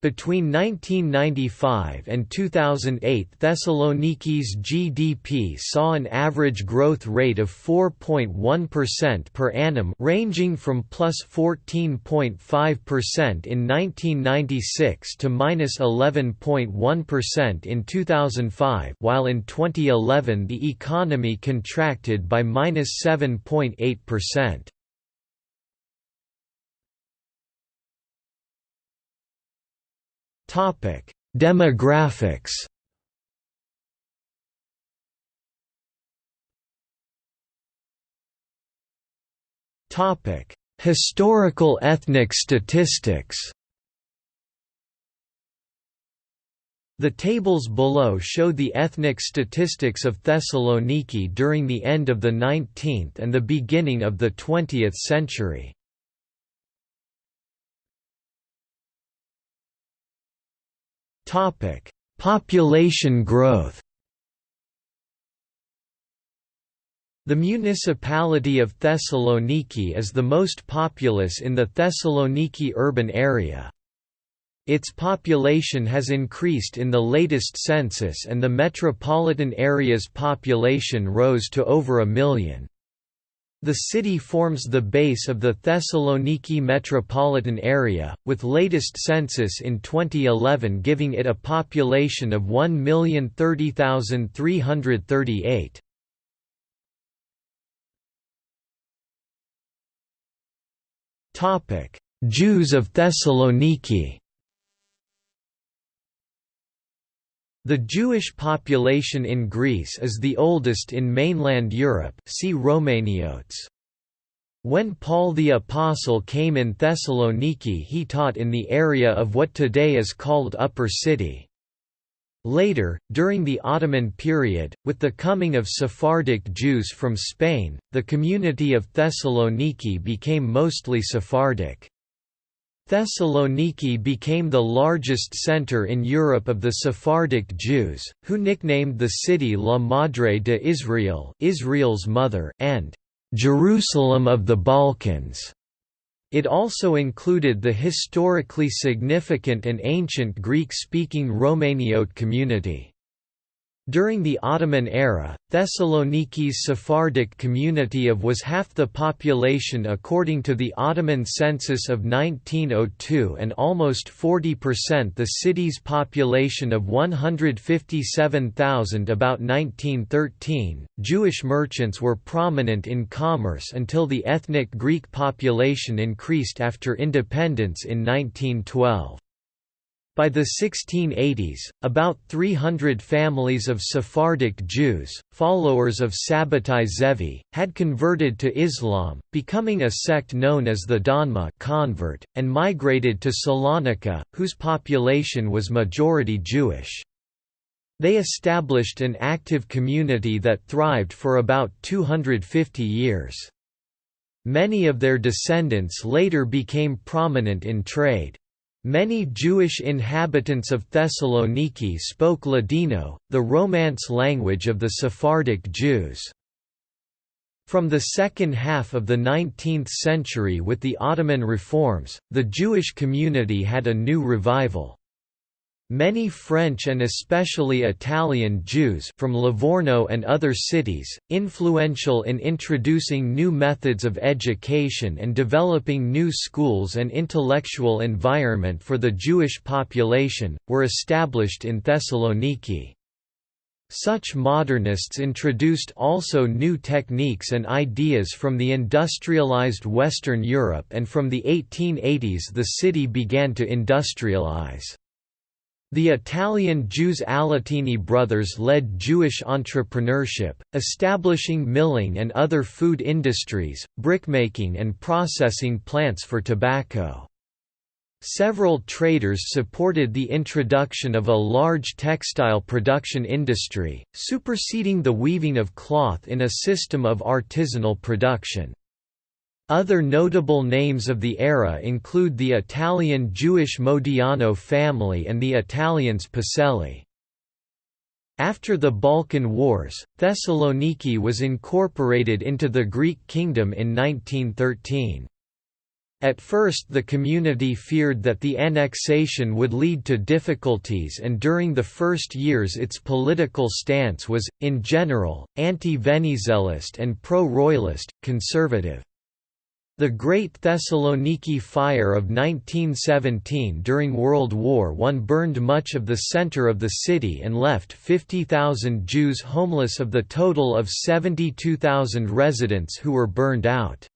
Between 1995 and 2008 Thessaloniki's GDP saw an average growth rate of 4.1% per annum ranging from plus 14.5% in 1996 to minus 11.1 in 2005 while in 2011 the economy contracted by minus 7.8%. Topic: Demographics. Topic: Historical ethnic statistics. The tables below show the ethnic statistics of Thessaloniki during the end of the 19th and the beginning of the 20th century. Topic: Population growth. The municipality of Thessaloniki is the most populous in the Thessaloniki urban area. Its population has increased in the latest census and the metropolitan area's population rose to over a million. The city forms the base of the Thessaloniki metropolitan area, with latest census in 2011 giving it a population of 1,030,338. Jews of Thessaloniki The Jewish population in Greece is the oldest in mainland Europe see Romaniotes. When Paul the Apostle came in Thessaloniki he taught in the area of what today is called Upper City. Later, during the Ottoman period, with the coming of Sephardic Jews from Spain, the community of Thessaloniki became mostly Sephardic. Thessaloniki became the largest center in Europe of the Sephardic Jews, who nicknamed the city La Madre de Israel Israel's mother and Jerusalem of the Balkans. It also included the historically significant and ancient Greek-speaking Romaniote community. During the Ottoman era, Thessaloniki's Sephardic community of was half the population according to the Ottoman census of 1902 and almost 40% the city's population of 157,000 about 1913. Jewish merchants were prominent in commerce until the ethnic Greek population increased after independence in 1912. By the 1680s, about 300 families of Sephardic Jews, followers of Sabbatai Zevi, had converted to Islam, becoming a sect known as the Donma convert, and migrated to Salonika, whose population was majority Jewish. They established an active community that thrived for about 250 years. Many of their descendants later became prominent in trade. Many Jewish inhabitants of Thessaloniki spoke Ladino, the Romance language of the Sephardic Jews. From the second half of the 19th century with the Ottoman reforms, the Jewish community had a new revival. Many French and especially Italian Jews from Livorno and other cities, influential in introducing new methods of education and developing new schools and intellectual environment for the Jewish population, were established in Thessaloniki. Such modernists introduced also new techniques and ideas from the industrialized Western Europe and from the 1880s the city began to industrialize. The Italian Jews Alatini brothers led Jewish entrepreneurship, establishing milling and other food industries, brickmaking and processing plants for tobacco. Several traders supported the introduction of a large textile production industry, superseding the weaving of cloth in a system of artisanal production. Other notable names of the era include the Italian Jewish Modiano family and the Italians Poselli. After the Balkan Wars, Thessaloniki was incorporated into the Greek kingdom in 1913. At first the community feared that the annexation would lead to difficulties and during the first years its political stance was, in general, anti-Venizelist and pro-royalist, conservative. The Great Thessaloniki Fire of 1917 during World War I burned much of the center of the city and left 50,000 Jews homeless of the total of 72,000 residents who were burned out.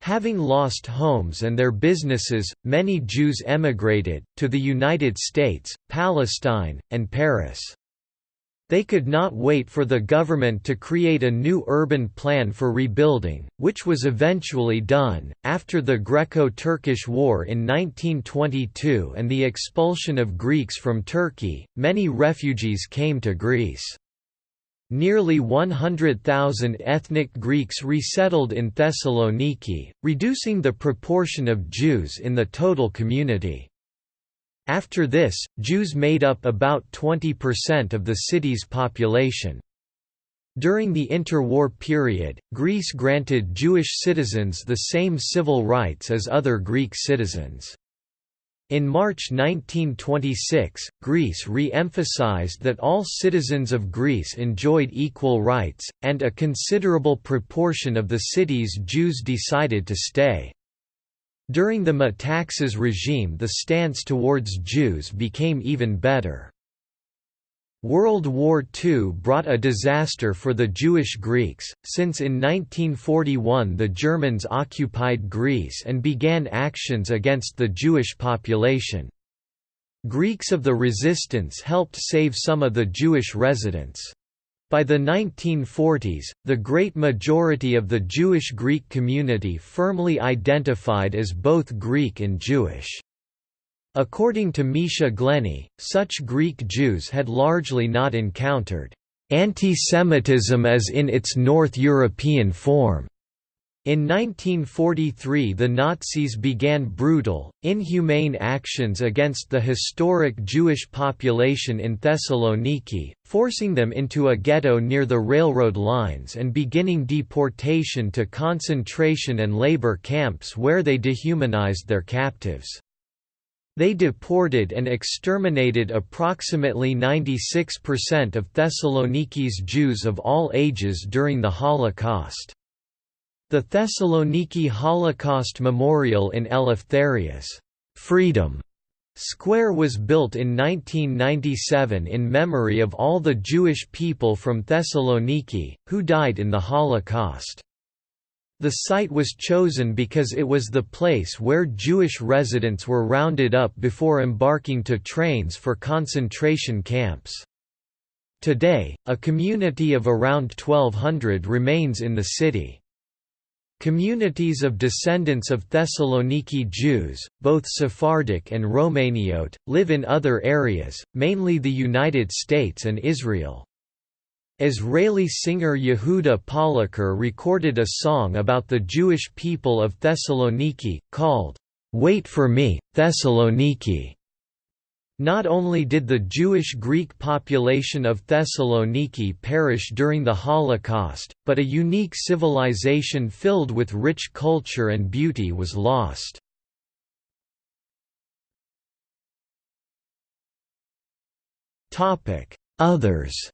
Having lost homes and their businesses, many Jews emigrated, to the United States, Palestine, and Paris. They could not wait for the government to create a new urban plan for rebuilding, which was eventually done. After the Greco Turkish War in 1922 and the expulsion of Greeks from Turkey, many refugees came to Greece. Nearly 100,000 ethnic Greeks resettled in Thessaloniki, reducing the proportion of Jews in the total community. After this, Jews made up about 20% of the city's population. During the interwar period, Greece granted Jewish citizens the same civil rights as other Greek citizens. In March 1926, Greece re-emphasized that all citizens of Greece enjoyed equal rights, and a considerable proportion of the city's Jews decided to stay. During the Metaxas regime the stance towards Jews became even better. World War II brought a disaster for the Jewish Greeks, since in 1941 the Germans occupied Greece and began actions against the Jewish population. Greeks of the resistance helped save some of the Jewish residents. By the 1940s, the great majority of the Jewish Greek community firmly identified as both Greek and Jewish. According to Misha Glenny, such Greek Jews had largely not encountered anti-Semitism as in its North European form. In 1943 the Nazis began brutal, inhumane actions against the historic Jewish population in Thessaloniki, forcing them into a ghetto near the railroad lines and beginning deportation to concentration and labor camps where they dehumanized their captives. They deported and exterminated approximately 96% of Thessaloniki's Jews of all ages during the Holocaust. The Thessaloniki Holocaust Memorial in Eleftherios Freedom Square was built in 1997 in memory of all the Jewish people from Thessaloniki, who died in the Holocaust. The site was chosen because it was the place where Jewish residents were rounded up before embarking to trains for concentration camps. Today, a community of around 1200 remains in the city. Communities of descendants of Thessaloniki Jews, both Sephardic and Romaniote, live in other areas, mainly the United States and Israel. Israeli singer Yehuda Polacker recorded a song about the Jewish people of Thessaloniki, called, "'Wait for Me, Thessaloniki". Not only did the Jewish Greek population of Thessaloniki perish during the Holocaust, but a unique civilization filled with rich culture and beauty was lost. Others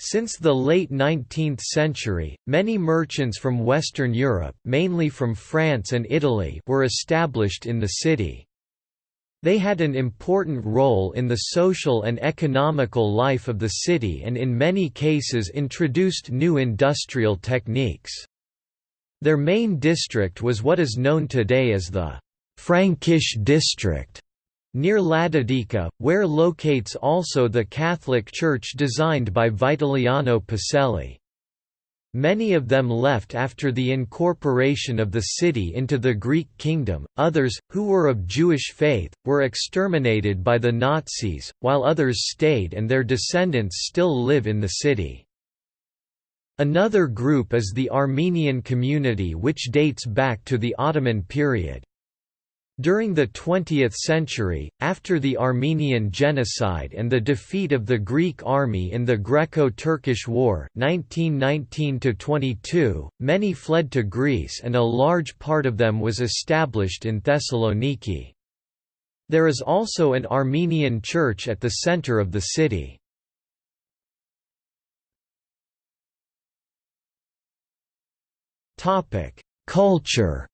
Since the late 19th century, many merchants from Western Europe mainly from France and Italy were established in the city. They had an important role in the social and economical life of the city and in many cases introduced new industrial techniques. Their main district was what is known today as the Frankish district near Ladadika, where locates also the Catholic Church designed by Vitaliano Poselli. Many of them left after the incorporation of the city into the Greek kingdom, others, who were of Jewish faith, were exterminated by the Nazis, while others stayed and their descendants still live in the city. Another group is the Armenian community which dates back to the Ottoman period. During the 20th century, after the Armenian Genocide and the defeat of the Greek army in the Greco-Turkish War 1919–22, many fled to Greece and a large part of them was established in Thessaloniki. There is also an Armenian church at the center of the city. Culture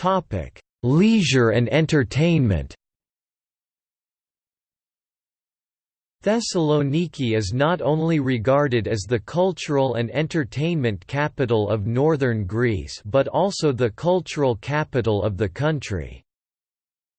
Topic: Leisure and entertainment. Thessaloniki is not only regarded as the cultural and entertainment capital of northern Greece but also the cultural capital of the country.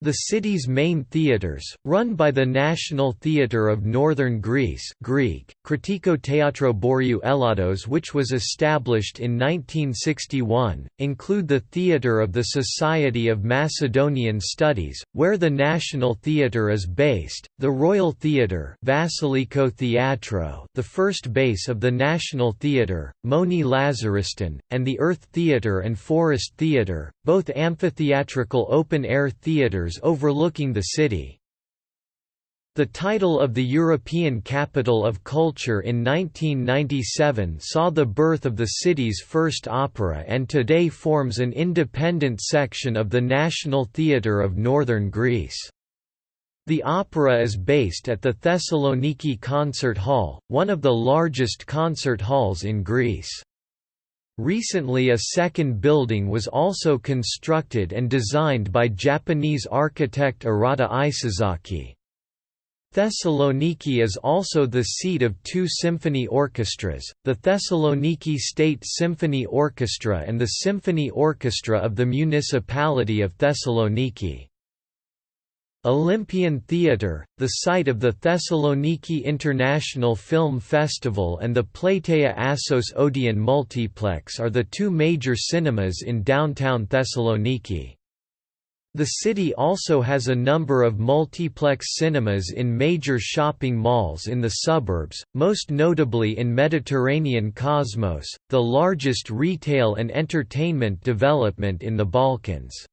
The city's main theatres, run by the National Theatre of Northern Greece Greek, Kritiko Teatro Boriou Elados which was established in 1961, include the Theatre of the Society of Macedonian Studies, where the National Theatre is based, the Royal Theatre Vasiliko Theatro, the first base of the National Theatre, Moni Lazariston, and the Earth Theatre and Forest Theatre both amphitheatrical open-air theatres overlooking the city. The title of the European Capital of Culture in 1997 saw the birth of the city's first opera and today forms an independent section of the National Theatre of Northern Greece. The opera is based at the Thessaloniki Concert Hall, one of the largest concert halls in Greece. Recently a second building was also constructed and designed by Japanese architect Arata Isozaki. Thessaloniki is also the seat of two symphony orchestras, the Thessaloniki State Symphony Orchestra and the Symphony Orchestra of the Municipality of Thessaloniki. Olympian Theatre, the site of the Thessaloniki International Film Festival and the Plateia Assos Odeon Multiplex are the two major cinemas in downtown Thessaloniki. The city also has a number of multiplex cinemas in major shopping malls in the suburbs, most notably in Mediterranean Cosmos, the largest retail and entertainment development in the Balkans.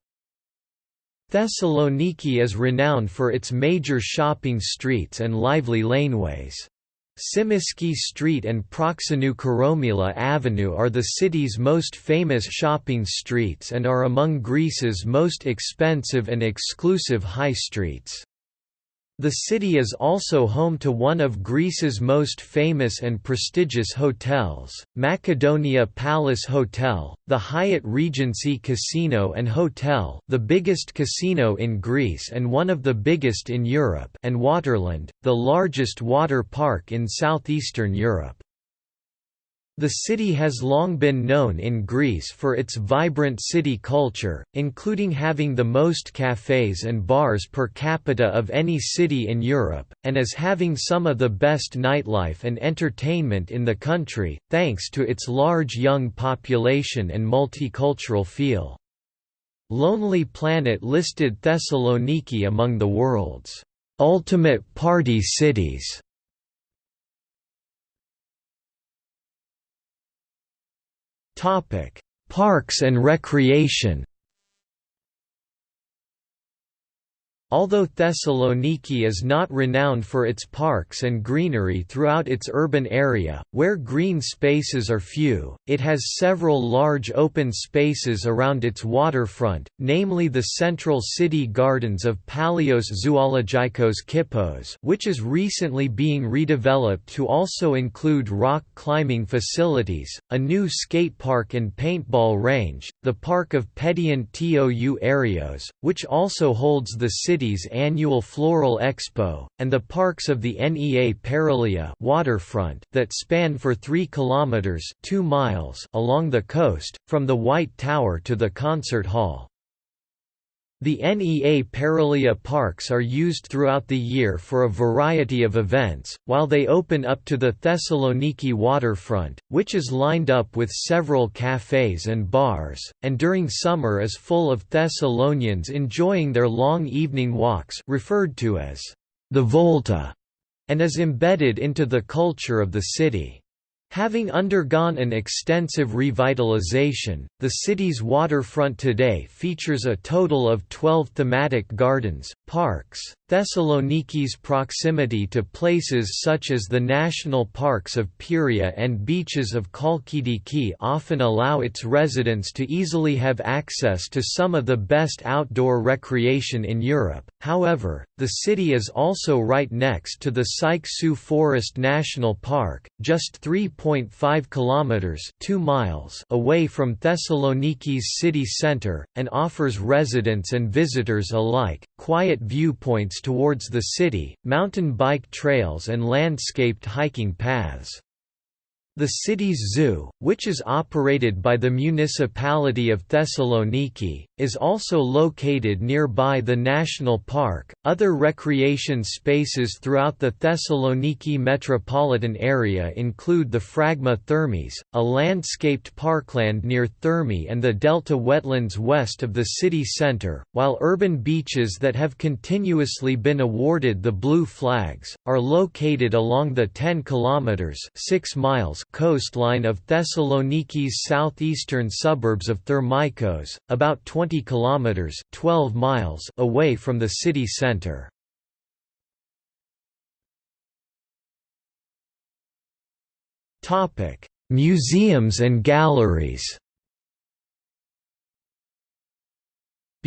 Thessaloniki is renowned for its major shopping streets and lively laneways. Tsimiski Street and Proxenou Koromila Avenue are the city's most famous shopping streets and are among Greece's most expensive and exclusive high streets. The city is also home to one of Greece's most famous and prestigious hotels, Macedonia Palace Hotel, the Hyatt Regency Casino and Hotel the biggest casino in Greece and one of the biggest in Europe and Waterland, the largest water park in southeastern Europe. The city has long been known in Greece for its vibrant city culture, including having the most cafes and bars per capita of any city in Europe, and as having some of the best nightlife and entertainment in the country, thanks to its large young population and multicultural feel. Lonely Planet listed Thessaloniki among the world's ultimate party cities. Parks and recreation. Although Thessaloniki is not renowned for its parks and greenery throughout its urban area, where green spaces are few, it has several large open spaces around its waterfront, namely the central city gardens of Palios Zoologikos Kippos which is recently being redeveloped to also include rock climbing facilities, a new skate park and paintball range, the park of Pedion Tou Arios, which also holds the city city's annual Floral Expo, and the parks of the NEA Paralia waterfront that span for 3 kilometers 2 miles along the coast from the White Tower to the concert hall. The NEA Paralia parks are used throughout the year for a variety of events, while they open up to the Thessaloniki waterfront, which is lined up with several cafes and bars, and during summer is full of Thessalonians enjoying their long evening walks referred to as the Volta, and is embedded into the culture of the city. Having undergone an extensive revitalization, the city's waterfront today features a total of 12 thematic gardens, parks. Thessaloniki's proximity to places such as the national parks of Pieria and beaches of Chalkidiki often allow its residents to easily have access to some of the best outdoor recreation in Europe. However, the city is also right next to the Seich Sou Forest National Park, just 3.5 kilometers (2 miles) away from Thessaloniki's city center, and offers residents and visitors alike quiet viewpoints towards the city, mountain bike trails and landscaped hiking paths. The city's zoo, which is operated by the municipality of Thessaloniki, is also located nearby the national park. Other recreation spaces throughout the Thessaloniki metropolitan area include the Phragma Thermes, a landscaped parkland near Thermi and the delta wetlands west of the city center, while urban beaches that have continuously been awarded the Blue Flags are located along the 10 kilometers 6 miles coastline of Thessaloniki's southeastern suburbs of Thermaikos, about 20 kilometers (12 miles) away from the city center. Topic: Museums and galleries.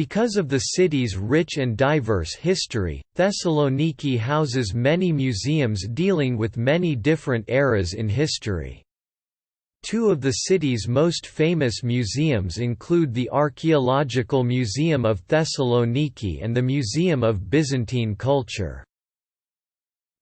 Because of the city's rich and diverse history, Thessaloniki houses many museums dealing with many different eras in history. Two of the city's most famous museums include the Archaeological Museum of Thessaloniki and the Museum of Byzantine Culture.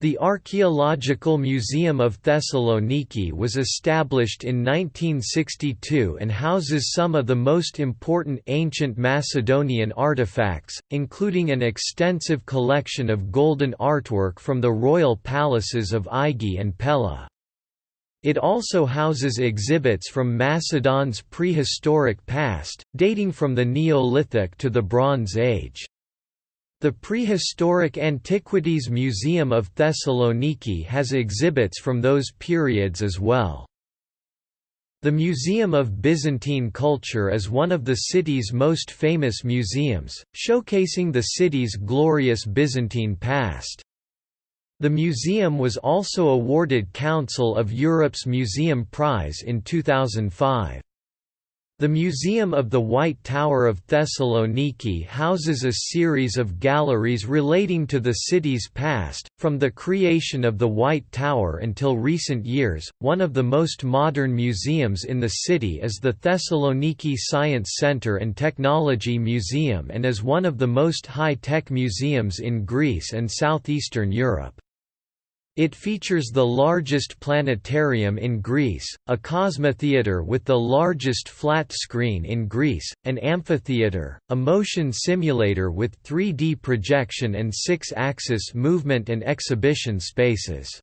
The Archaeological Museum of Thessaloniki was established in 1962 and houses some of the most important ancient Macedonian artifacts, including an extensive collection of golden artwork from the royal palaces of Aigai and Pella. It also houses exhibits from Macedon's prehistoric past, dating from the Neolithic to the Bronze Age. The Prehistoric Antiquities Museum of Thessaloniki has exhibits from those periods as well. The Museum of Byzantine Culture is one of the city's most famous museums, showcasing the city's glorious Byzantine past. The museum was also awarded Council of Europe's Museum Prize in 2005. The Museum of the White Tower of Thessaloniki houses a series of galleries relating to the city's past, from the creation of the White Tower until recent years. One of the most modern museums in the city is the Thessaloniki Science Center and Technology Museum and is one of the most high-tech museums in Greece and southeastern Europe. It features the largest planetarium in Greece, a cosmotheater with the largest flat screen in Greece, an amphitheater, a motion simulator with 3D projection and six-axis movement and exhibition spaces.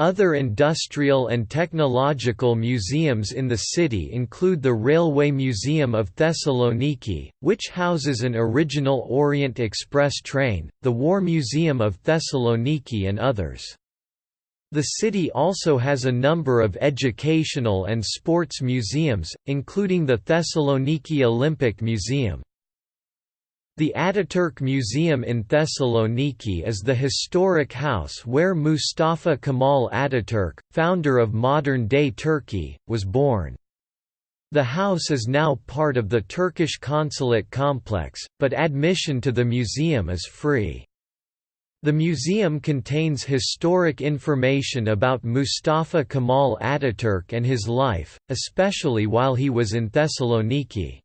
Other industrial and technological museums in the city include the Railway Museum of Thessaloniki, which houses an original Orient Express train, the War Museum of Thessaloniki and others. The city also has a number of educational and sports museums, including the Thessaloniki Olympic Museum. The Ataturk Museum in Thessaloniki is the historic house where Mustafa Kemal Ataturk, founder of modern-day Turkey, was born. The house is now part of the Turkish consulate complex, but admission to the museum is free. The museum contains historic information about Mustafa Kemal Ataturk and his life, especially while he was in Thessaloniki.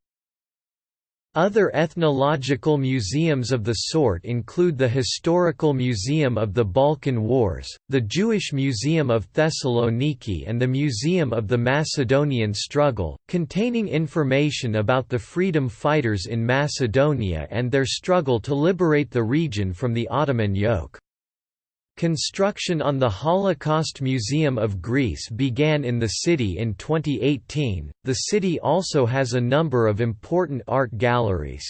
Other ethnological museums of the sort include the Historical Museum of the Balkan Wars, the Jewish Museum of Thessaloniki and the Museum of the Macedonian Struggle, containing information about the freedom fighters in Macedonia and their struggle to liberate the region from the Ottoman yoke. Construction on the Holocaust Museum of Greece began in the city in 2018. The city also has a number of important art galleries.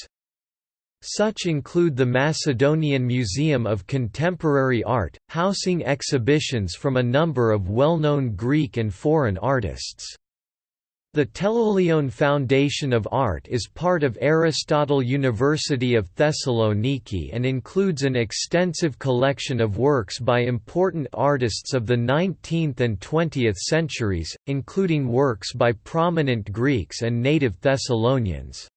Such include the Macedonian Museum of Contemporary Art, housing exhibitions from a number of well-known Greek and foreign artists. The Teloglion Foundation of Art is part of Aristotle University of Thessaloniki and includes an extensive collection of works by important artists of the 19th and 20th centuries, including works by prominent Greeks and native Thessalonians.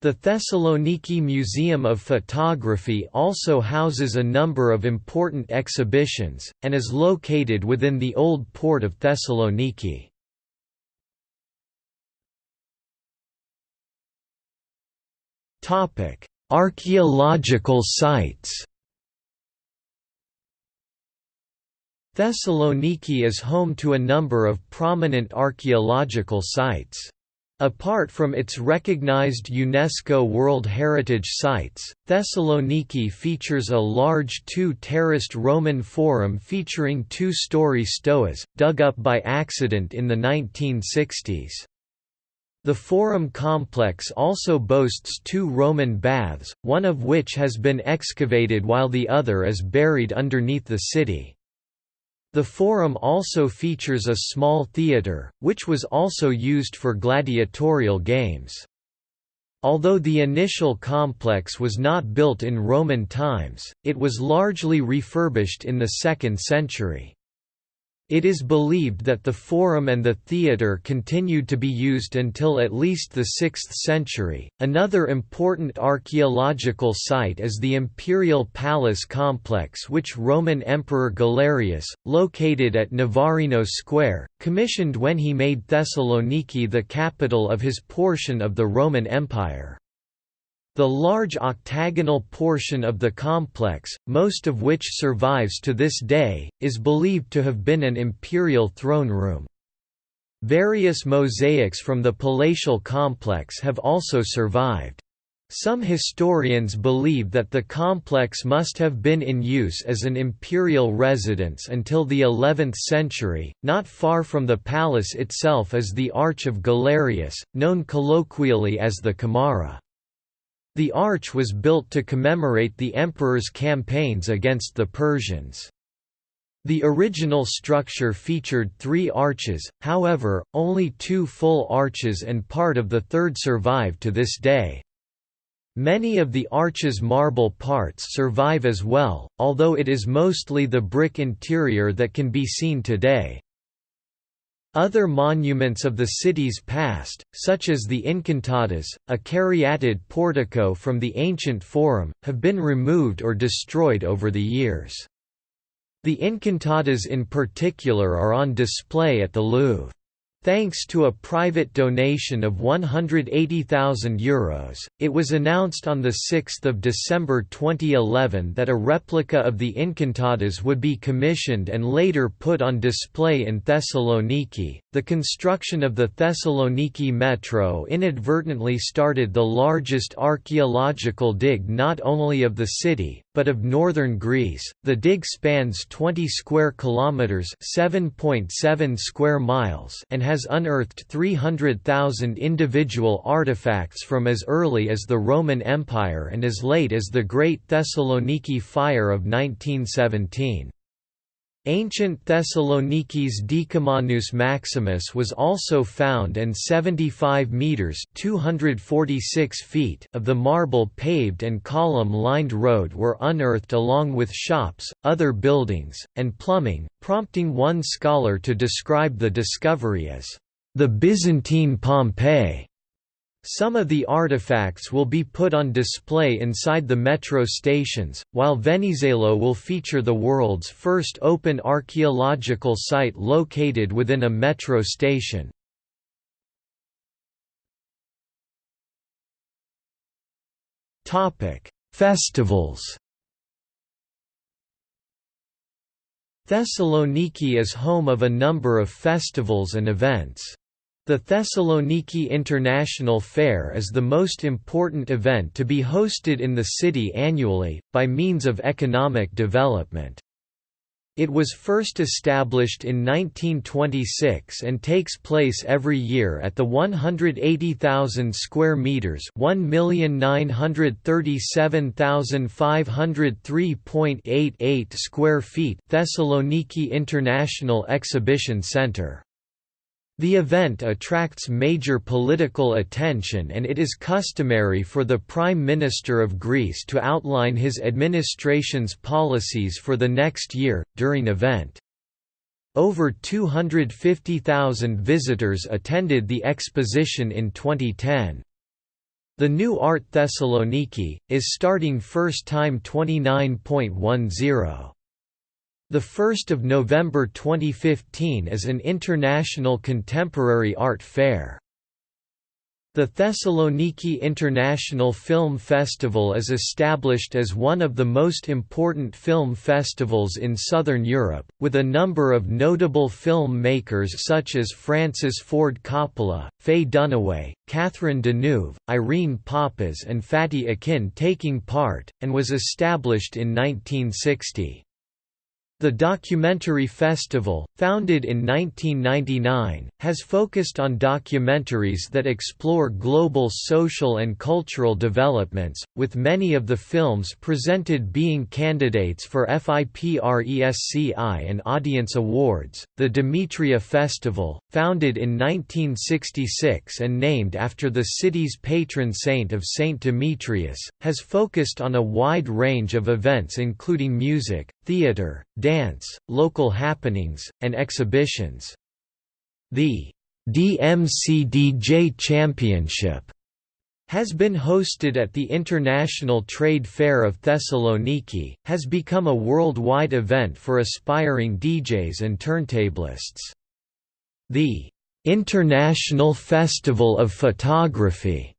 The Thessaloniki Museum of Photography also houses a number of important exhibitions, and is located within the old port of Thessaloniki. Topic: Archaeological sites. Thessaloniki is home to a number of prominent archaeological sites. Apart from its recognized UNESCO World Heritage Sites, Thessaloniki features a large two-terraced Roman forum featuring two-story stoas, dug up by accident in the 1960s. The Forum complex also boasts two Roman baths, one of which has been excavated while the other is buried underneath the city. The Forum also features a small theatre, which was also used for gladiatorial games. Although the initial complex was not built in Roman times, it was largely refurbished in the 2nd century. It is believed that the forum and the theatre continued to be used until at least the 6th century. Another important archaeological site is the Imperial Palace complex, which Roman Emperor Galerius, located at Navarino Square, commissioned when he made Thessaloniki the capital of his portion of the Roman Empire. The large octagonal portion of the complex, most of which survives to this day, is believed to have been an imperial throne room. Various mosaics from the palatial complex have also survived. Some historians believe that the complex must have been in use as an imperial residence until the 11th century. Not far from the palace itself is the Arch of Galerius, known colloquially as the Camara. The arch was built to commemorate the emperor's campaigns against the Persians. The original structure featured three arches, however, only two full arches and part of the third survive to this day. Many of the arch's marble parts survive as well, although it is mostly the brick interior that can be seen today. Other monuments of the city's past, such as the Incantadas, a caryatid portico from the ancient Forum, have been removed or destroyed over the years. The Incantadas in particular are on display at the Louvre. Thanks to a private donation of €180,000, Euros, it was announced on 6 December 2011 that a replica of the Incantadas would be commissioned and later put on display in Thessaloniki. The construction of the Thessaloniki metro inadvertently started the largest archaeological dig not only of the city, but of northern Greece. The dig spans 20 square kilometers, 7.7 square miles, and has unearthed 300,000 individual artifacts from as early as the Roman Empire and as late as the Great Thessaloniki Fire of 1917. Ancient Thessaloniki's Decumanus Maximus was also found and 75 metres 246 feet of the marble-paved and column-lined road were unearthed along with shops, other buildings, and plumbing, prompting one scholar to describe the discovery as the Byzantine Pompeii. Some of the artifacts will be put on display inside the metro stations, while Venizelos will feature the world's first open archaeological site located within a metro station. Festivals Thessaloniki is home of a number of festivals and events. The Thessaloniki International Fair is the most important event to be hosted in the city annually, by means of economic development. It was first established in 1926 and takes place every year at the 180,000 square meters, 1,937,503.88 square feet Thessaloniki International Exhibition Center. The event attracts major political attention and it is customary for the Prime Minister of Greece to outline his administration's policies for the next year, during event. Over 250,000 visitors attended the exposition in 2010. The new Art Thessaloniki, is starting first time 29.10. The 1st of November 2015 is an international contemporary art fair. The Thessaloniki International Film Festival is established as one of the most important film festivals in southern Europe, with a number of notable film makers such as Francis Ford Coppola, Faye Dunaway, Catherine Deneuve, Irene Papas and Fatih Akin taking part, and was established in 1960. The Documentary Festival, founded in 1999, has focused on documentaries that explore global social and cultural developments, with many of the films presented being candidates for FIPRESCI and Audience Awards. The Demetria Festival, founded in 1966 and named after the city's patron saint of Saint Demetrius, has focused on a wide range of events including music, theater, dance, local happenings, and exhibitions. The DMCDJ Championship has been hosted at the International Trade Fair of Thessaloniki, has become a worldwide event for aspiring DJs and turntablists. The International Festival of Photography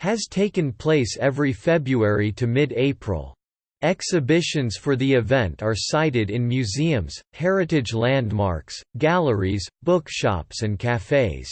has taken place every February to mid-April. Exhibitions for the event are sited in museums, heritage landmarks, galleries, bookshops and cafes.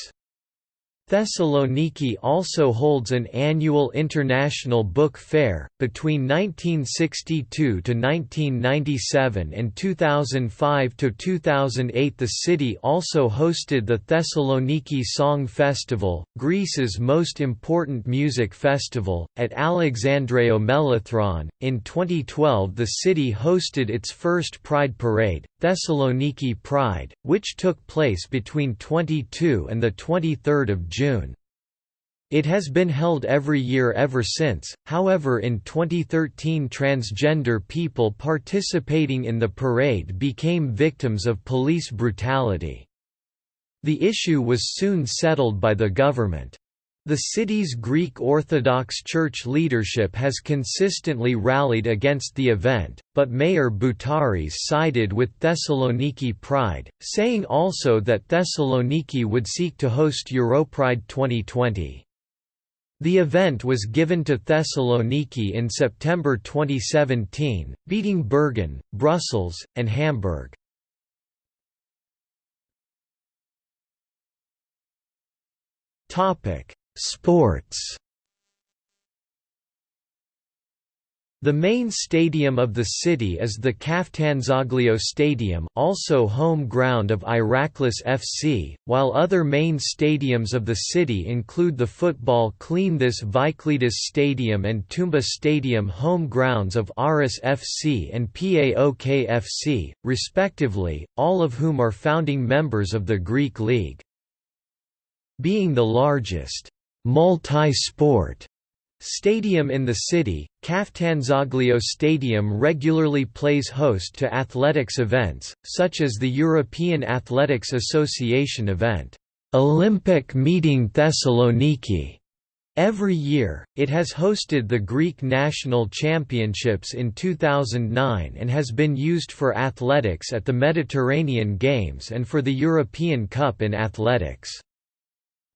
Thessaloniki also holds an annual international book fair. Between 1962 to 1997 and 2005 to 2008, the city also hosted the Thessaloniki Song Festival, Greece's most important music festival, at Alexandreio Melathron. In 2012, the city hosted its first Pride Parade, Thessaloniki Pride, which took place between 22 and the 23rd of June. June. It has been held every year ever since, however in 2013 transgender people participating in the parade became victims of police brutality. The issue was soon settled by the government. The city's Greek Orthodox Church leadership has consistently rallied against the event, but Mayor Boutaris sided with Thessaloniki Pride, saying also that Thessaloniki would seek to host Europride 2020. The event was given to Thessaloniki in September 2017, beating Bergen, Brussels, and Hamburg. Topic Sports The main stadium of the city is the Kaftanzoglio Stadium also home ground of Iraklis FC, while other main stadiums of the city include the football Kleanthis Vikelidis Stadium and Toumba Stadium home grounds of Aris FC and PAOK FC, respectively, all of whom are founding members of the Greek League. Being the largest multi-sport stadium in the city, Kaftanzoglio Stadium regularly plays host to athletics events, such as the European Athletics Association event, Olympic Meeting Thessaloniki. Every year, it has hosted the Greek National Championships in 2009 and has been used for athletics at the Mediterranean Games and for the European Cup in athletics.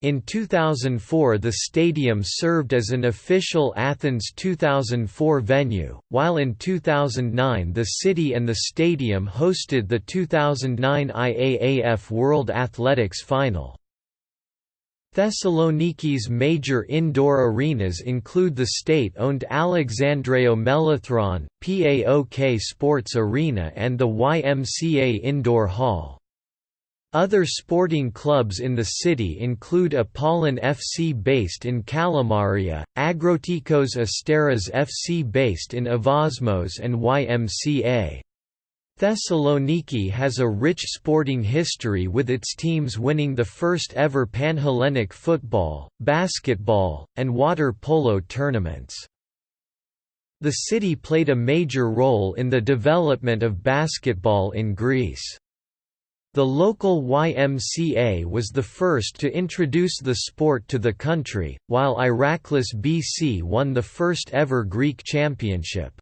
In 2004 the stadium served as an official Athens 2004 venue, while in 2009 the city and the stadium hosted the 2009 IAAF World Athletics Final. Thessaloniki's major indoor arenas include the state-owned Alexandreio Melathron, PAOK Sports Arena and the YMCA Indoor Hall. Other sporting clubs in the city include Apollon FC based in Kalamaria, Agrotikos Asteras FC based in Evosmos and YMCA. Thessaloniki has a rich sporting history with its teams winning the first ever Panhellenic football, basketball, and water polo tournaments. The city played a major role in the development of basketball in Greece. The local YMCA was the first to introduce the sport to the country, while Iraklis BC won the first ever Greek championship.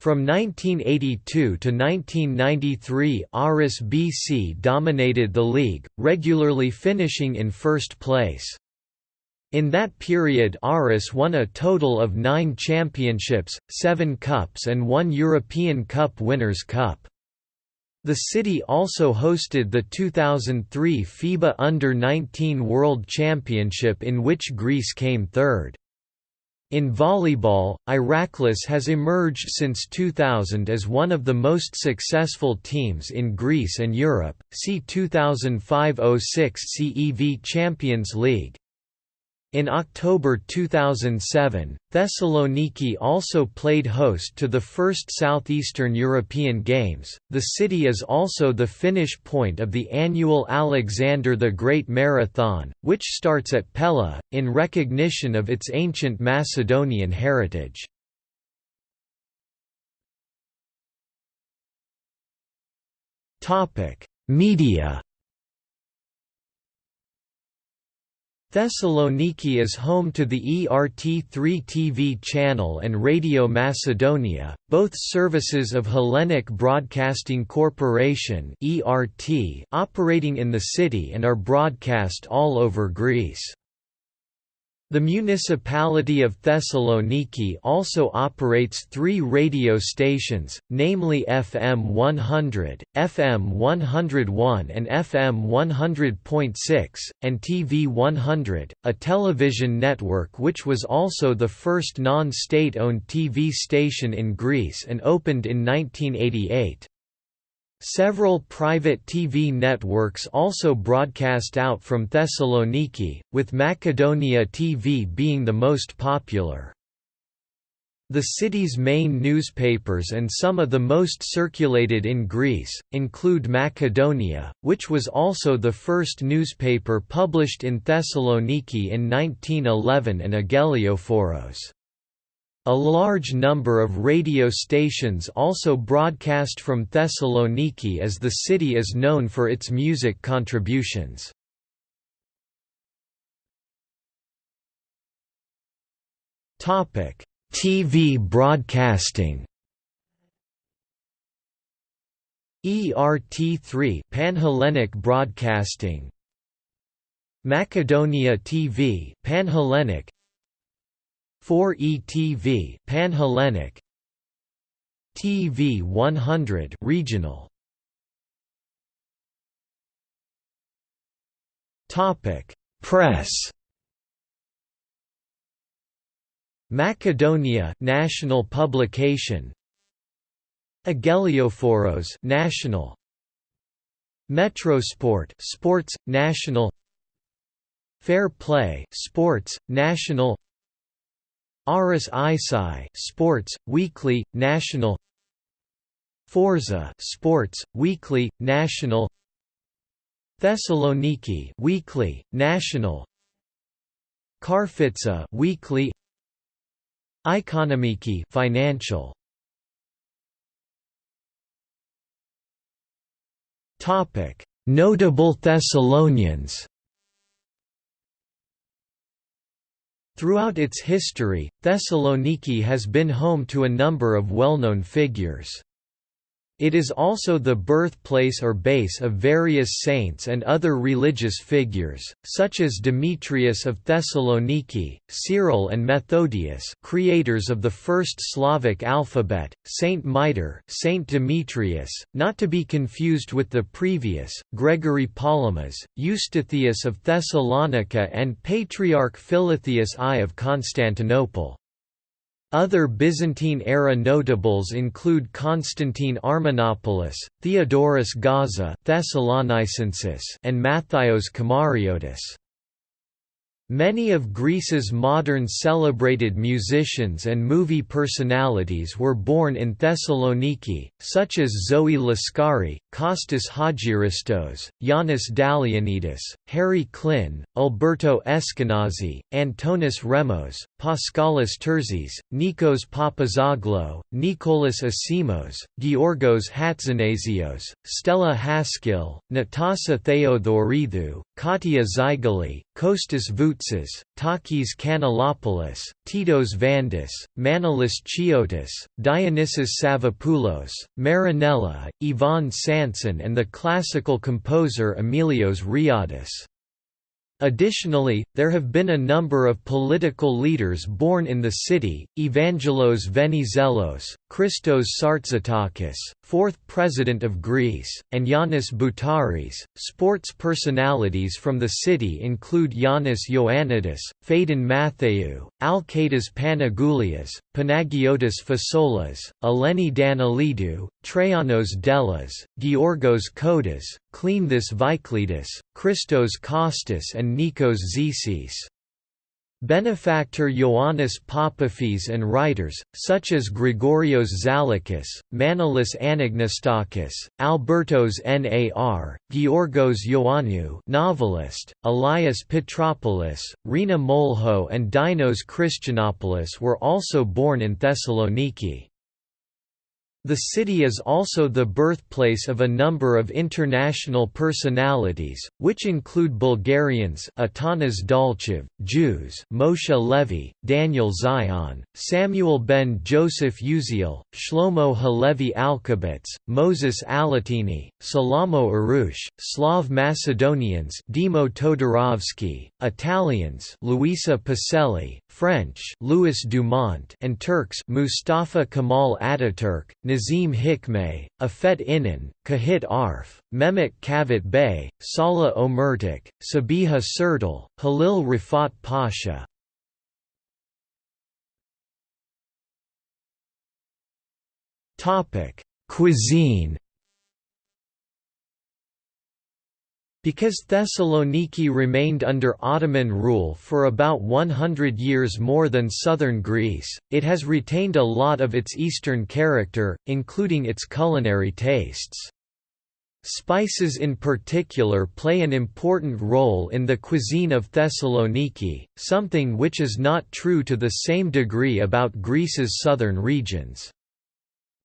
From 1982 to 1993 Aris BC dominated the league, regularly finishing in first place. In that period Aris won a total of nine championships, seven cups and one European Cup Winners' Cup. The city also hosted the 2003 FIBA Under-19 World Championship in which Greece came third. In volleyball, Iraklis has emerged since 2000 as one of the most successful teams in Greece and Europe. See 2005-06 CEV Champions League. In October 2007, Thessaloniki also played host to the first Southeastern European Games. The city is also the finish point of the annual Alexander the Great Marathon, which starts at Pella, in recognition of its ancient Macedonian heritage. Media Thessaloniki is home to the ERT3 TV channel and Radio Macedonia, both services of Hellenic Broadcasting Corporation operating in the city and are broadcast all over Greece. The municipality of Thessaloniki also operates three radio stations, namely FM 100, FM 101 and FM 100.6, and TV 100, a television network which was also the first non-state-owned TV station in Greece and opened in 1988. Several private TV networks also broadcast out from Thessaloniki, with Macedonia TV being the most popular. The city's main newspapers and some of the most circulated in Greece, include Macedonia, which was also the first newspaper published in Thessaloniki in 1911 and Agelioforos. A large number of radio stations also broadcast from Thessaloniki as the city is known for its music contributions. TV broadcasting ERT3 Panhellenic Broadcasting Macedonia TV Panhellenic 4ETV Pan-Hellenic TV 100 regional Topic Press. Macedonia national publication. Agelioforos national. Metrosport sports national. Fair Play sports national Aris Isai Sports Weekly National. Forza Sports Weekly National. Thessaloniki Weekly National. Karfitsa Weekly. Ikonomiki Financial. Topic. Notable Thessalonians Throughout its history, Thessaloniki has been home to a number of well-known figures. It is also the birthplace or base of various saints and other religious figures, such as Demetrius of Thessaloniki, Cyril and Methodius creators of the first Slavic alphabet, Saint Mitre Saint Demetrius, not to be confused with the previous, Gregory Palamas, Eustathius of Thessalonica and Patriarch Philotheus I of Constantinople. Other Byzantine-era notables include Constantine Armenopoulos, Theodorus Gaza Thessalonicensis and Mathios Kamariotis. Many of Greece's modern celebrated musicians and movie personalities were born in Thessaloniki, such as Zoe Laskari, Kostas Hagiaristos, Yanis Dalianidis, Harry Klynn, Alberto Eskenazi, Antonis Remos, Paschalis Terzis, Nikos Papazoglou, Nikolas Asimos, Georgos Hatzanasios, Stella Haskil, Natasa Theodoridou, Katia Zygali, Kostas Voutsas, Takis Kanellopoulos, Titos Vandis, Manolis Chiotis, Dionysus Savvopoulos, Marinella, Yvonne Sanson and the classical composer Emilios Riadis. Additionally, there have been a number of political leaders born in the city, Evangelos Venizelos, Christos Sartzetakis, fourth President of Greece, and Yiannis Boutaris. Sports personalities from the city include Yannis Ioannidis, Phaedon Matheou, Alketas Panagoulias, Panagiotis Fasoulas, Eleni Daniilidou, Traianos Dellas, Georgos Kodas, Cleanthis Vikelidis, Christos Kostas and Nikos Zisis. Benefactor Ioannis Papafis and writers, such as Grigorios Zalakis, Manolis Anagnostakis, Albertos Nar, Georgos Ioannou novelist, Elias Petropoulos, Rina Molho and Dinos Christianopoulos were also born in Thessaloniki. The city is also the birthplace of a number of international personalities, which include Bulgarians Atanas Dalchev, Jews Moshe Levi, Daniel Zion, Samuel ben Joseph Uziel, Shlomo Halevi Alkabetz, Moses Allatini, Salamo Arouch, Slav Macedonians Dimo Todorovski, Italians Luisa Pacelli, French Louis Dumont and Turks Mustafa Kemal Ataturk, Nazim Hikmet, Afet Inan, Cahit Arf, Mehmet Cavit Bey, Salah Omertik, Sabiha Sertel, Halil Rifat Pasha. Cuisine Because Thessaloniki remained under Ottoman rule for about 100 years more than southern Greece, it has retained a lot of its eastern character, including its culinary tastes. Spices in particular play an important role in the cuisine of Thessaloniki, something which is not true to the same degree about Greece's southern regions.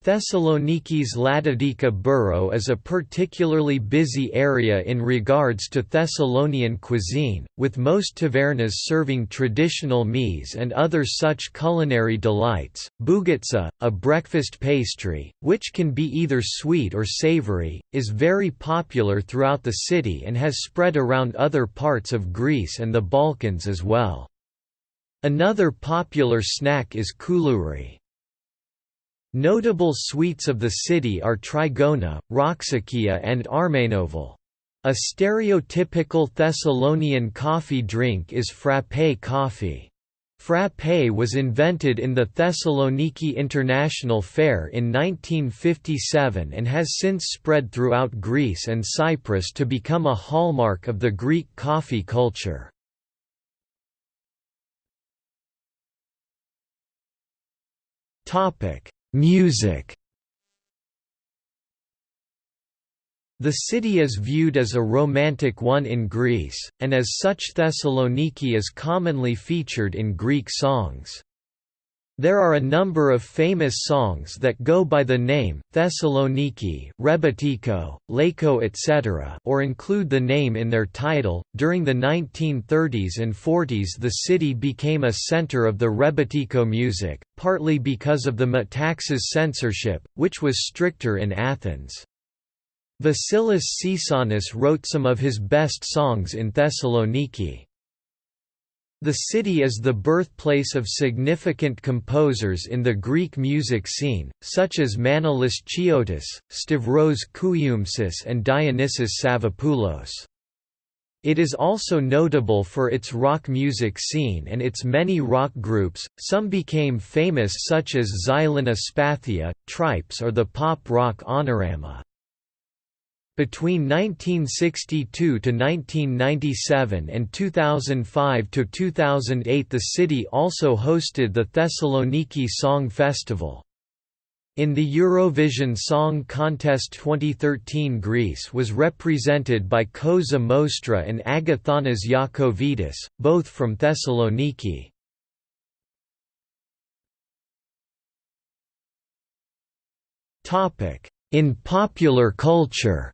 Thessaloniki's Ladadika borough is a particularly busy area in regards to Thessalonian cuisine, with most tavernas serving traditional meze and other such culinary delights. Bougatsa, a breakfast pastry, which can be either sweet or savory, is very popular throughout the city and has spread around other parts of Greece and the Balkans as well. Another popular snack is koulouri. Notable sweets of the city are trigona, roxakia and armenovil. A stereotypical Thessalonian coffee drink is frappé coffee. Frappé was invented in the Thessaloniki International Fair in 1957 and has since spread throughout Greece and Cyprus to become a hallmark of the Greek coffee culture. Topic: Music The city is viewed as a romantic one in Greece, and as such Thessaloniki is commonly featured in Greek songs. There are a number of famous songs that go by the name, Thessaloniki, Rebetiko, Laiko etc. or include the name in their title. During the 1930s and 40s the city became a center of the Rebetiko music, partly because of the Metaxas censorship, which was stricter in Athens. Vasilis Tsitsanis wrote some of his best songs in Thessaloniki. The city is the birthplace of significant composers in the Greek music scene, such as Manolis Chiotis, Stavros Kouyoumsis and Dionysios Savvopoulos. It is also notable for its rock music scene and its many rock groups, some became famous such as Xylina Spathia, Tripes or the pop rock Honorama. Between 1962 to 1997 and 2005 to 2008 the city also hosted the Thessaloniki Song Festival. In the Eurovision Song Contest 2013 Greece was represented by Koza Mostra and Agathonas Iakovidis, both from Thessaloniki. In popular culture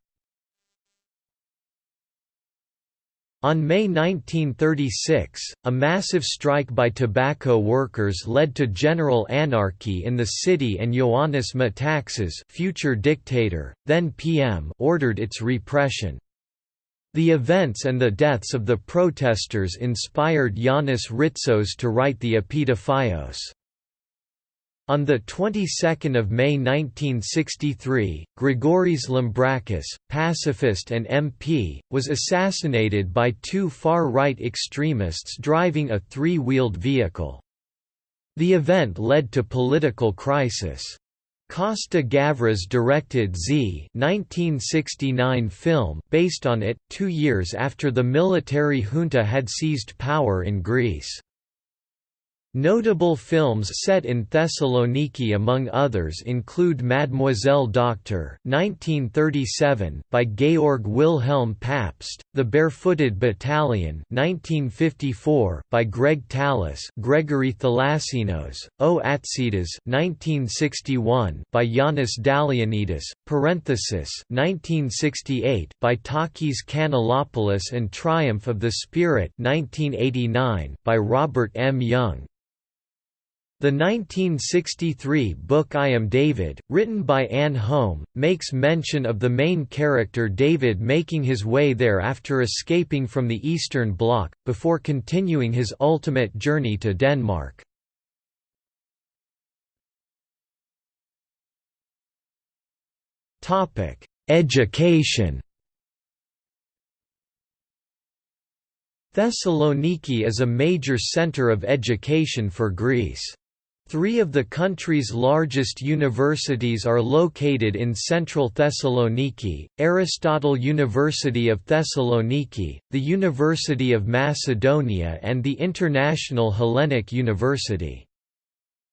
On May 1936, a massive strike by tobacco workers led to general anarchy in the city and Ioannis Metaxas future dictator, then PM ordered its repression. The events and the deaths of the protesters inspired Yanis Ritsos to write the Epitaphios. On the 22nd of May 1963, Grigoris Lambrakis, pacifist and MP, was assassinated by two far-right extremists driving a three-wheeled vehicle. The event led to political crisis. Costa Gavras directed Z 1969 film based on it, two years after the military junta had seized power in Greece. Notable films set in Thessaloniki among others include Mademoiselle Doctor (1937) by Georg Wilhelm Pabst, The Barefooted Battalion (1954) by Greg Tallis, Gregory Thalassinos, O Atsitas (1961) by Yanis Dalianidis, parenthesis 1968 by Takis Kanellopoulos and Triumph of the Spirit 1989 by Robert M. Young. The 1963 book I Am David, written by Anne Holm, makes mention of the main character David making his way there after escaping from the Eastern Bloc, before continuing his ultimate journey to Denmark. Education Thessaloniki is a major center of education for Greece. Three of the country's largest universities are located in central Thessaloniki, Aristotle University of Thessaloniki, the University of Macedonia and the International Hellenic University.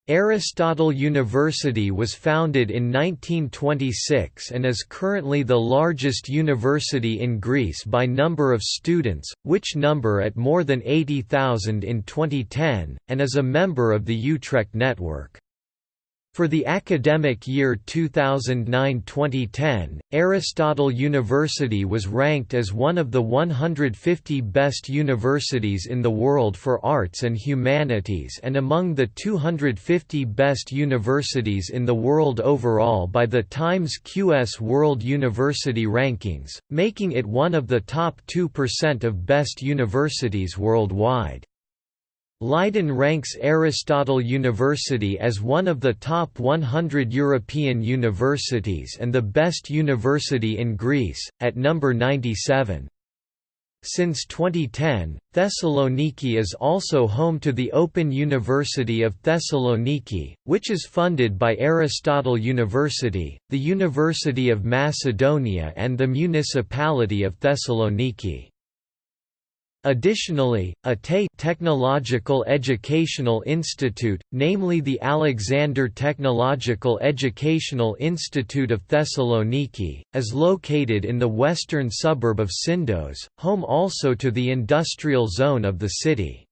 Aristotle University was founded in 1926 and is currently the largest university in Greece by number of students, which number at more than 80,000 in 2010, and is a member of the Utrecht network. For the academic year 2009–2010, Aristotle University was ranked as one of the 150 best universities in the world for arts and humanities and among the 250 best universities in the world overall by the Times QS World University Rankings, making it one of the top 2% of best universities worldwide. Leiden ranks Aristotle University as one of the top 100 European universities and the best university in Greece, at number 97. Since 2010, Thessaloniki is also home to the Open University of Thessaloniki, which is funded by Aristotle University, the University of Macedonia and the Municipality of Thessaloniki. Additionally, a TE Technological Educational Institute, namely the Alexander Technological Educational Institute of Thessaloniki, is located in the western suburb of Syndos, home also to the industrial zone of the city.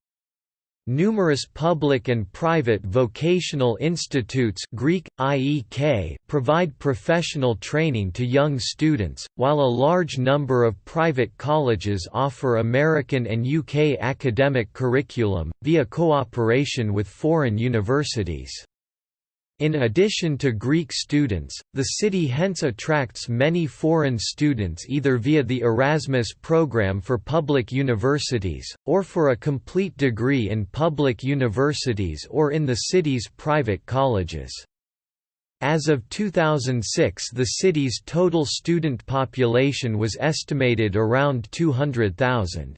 Numerous public and private vocational institutes Greek, IEK, provide professional training to young students, while a large number of private colleges offer American and UK academic curriculum, via cooperation with foreign universities. In addition to Greek students, the city hence attracts many foreign students either via the Erasmus program for public universities, or for a complete degree in public universities or in the city's private colleges. As of 2006 the city's total student population was estimated around 200,000.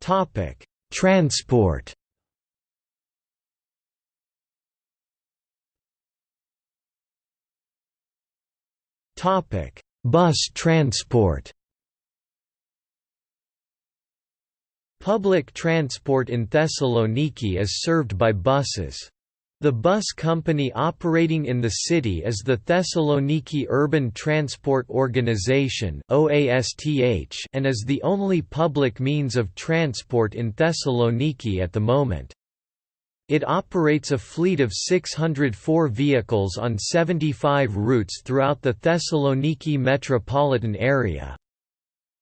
Topic Transport Topic: Bus transport. Public transport in Thessaloniki is served by buses. The bus company operating in the city is the Thessaloniki Urban Transport Organization and is the only public means of transport in Thessaloniki at the moment. It operates a fleet of 604 vehicles on 75 routes throughout the Thessaloniki metropolitan area.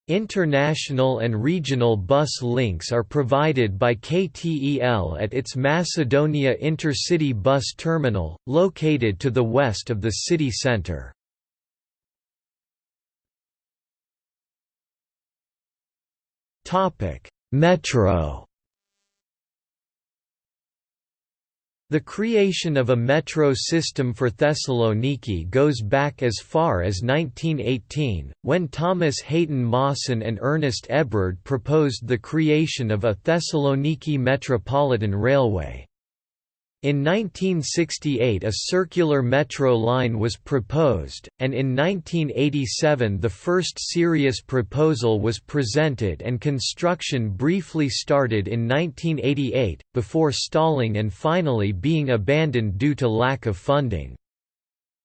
International and regional bus links are provided by KTEL at its Macedonia Intercity Bus Terminal, located to the west of the city centre. Metro The creation of a metro system for Thessaloniki goes back as far as 1918, when Thomas Hayton Mawson and Ernest Hebrard proposed the creation of a Thessaloniki Metropolitan Railway. In 1968 a circular metro line was proposed, and in 1987 the first serious proposal was presented and construction briefly started in 1988, before stalling and finally being abandoned due to lack of funding.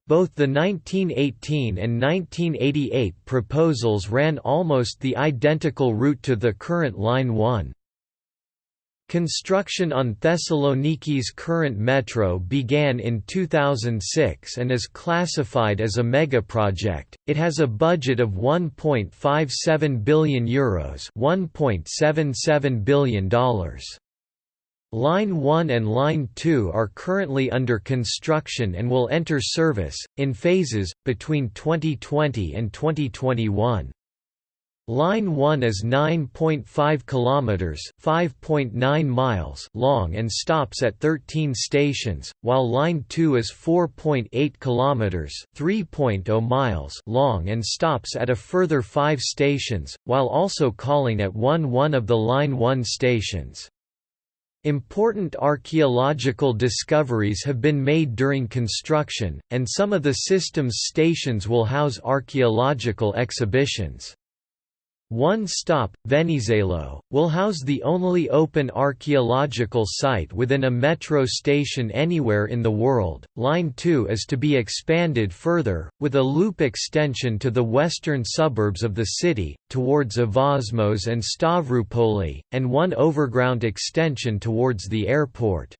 Both the 1918 and 1988 proposals ran almost the identical route to the current Line 1. Construction on Thessaloniki's current metro began in 2006 and is classified as a megaproject. It has a budget of 1.57 billion euros, 1.77 billion dollars. Line 1 and Line 2 are currently under construction and will enter service, in phases, between 2020 and 2021. Line 1 is 9.5 kilometers, 5.9 miles long and stops at 13 stations, while Line 2 is 4.8 kilometers, 3.0 miles long and stops at a further 5 stations, while also calling at one one of the Line 1 stations. Important archaeological discoveries have been made during construction, and some of the system's stations will house archaeological exhibitions. One Stop, Venizelos, will house the only open archaeological site within a metro station anywhere in the world. Line 2 is to be expanded further, with a loop extension to the western suburbs of the city, towards Evosmos and Stavroupoli, and one overground extension towards the airport.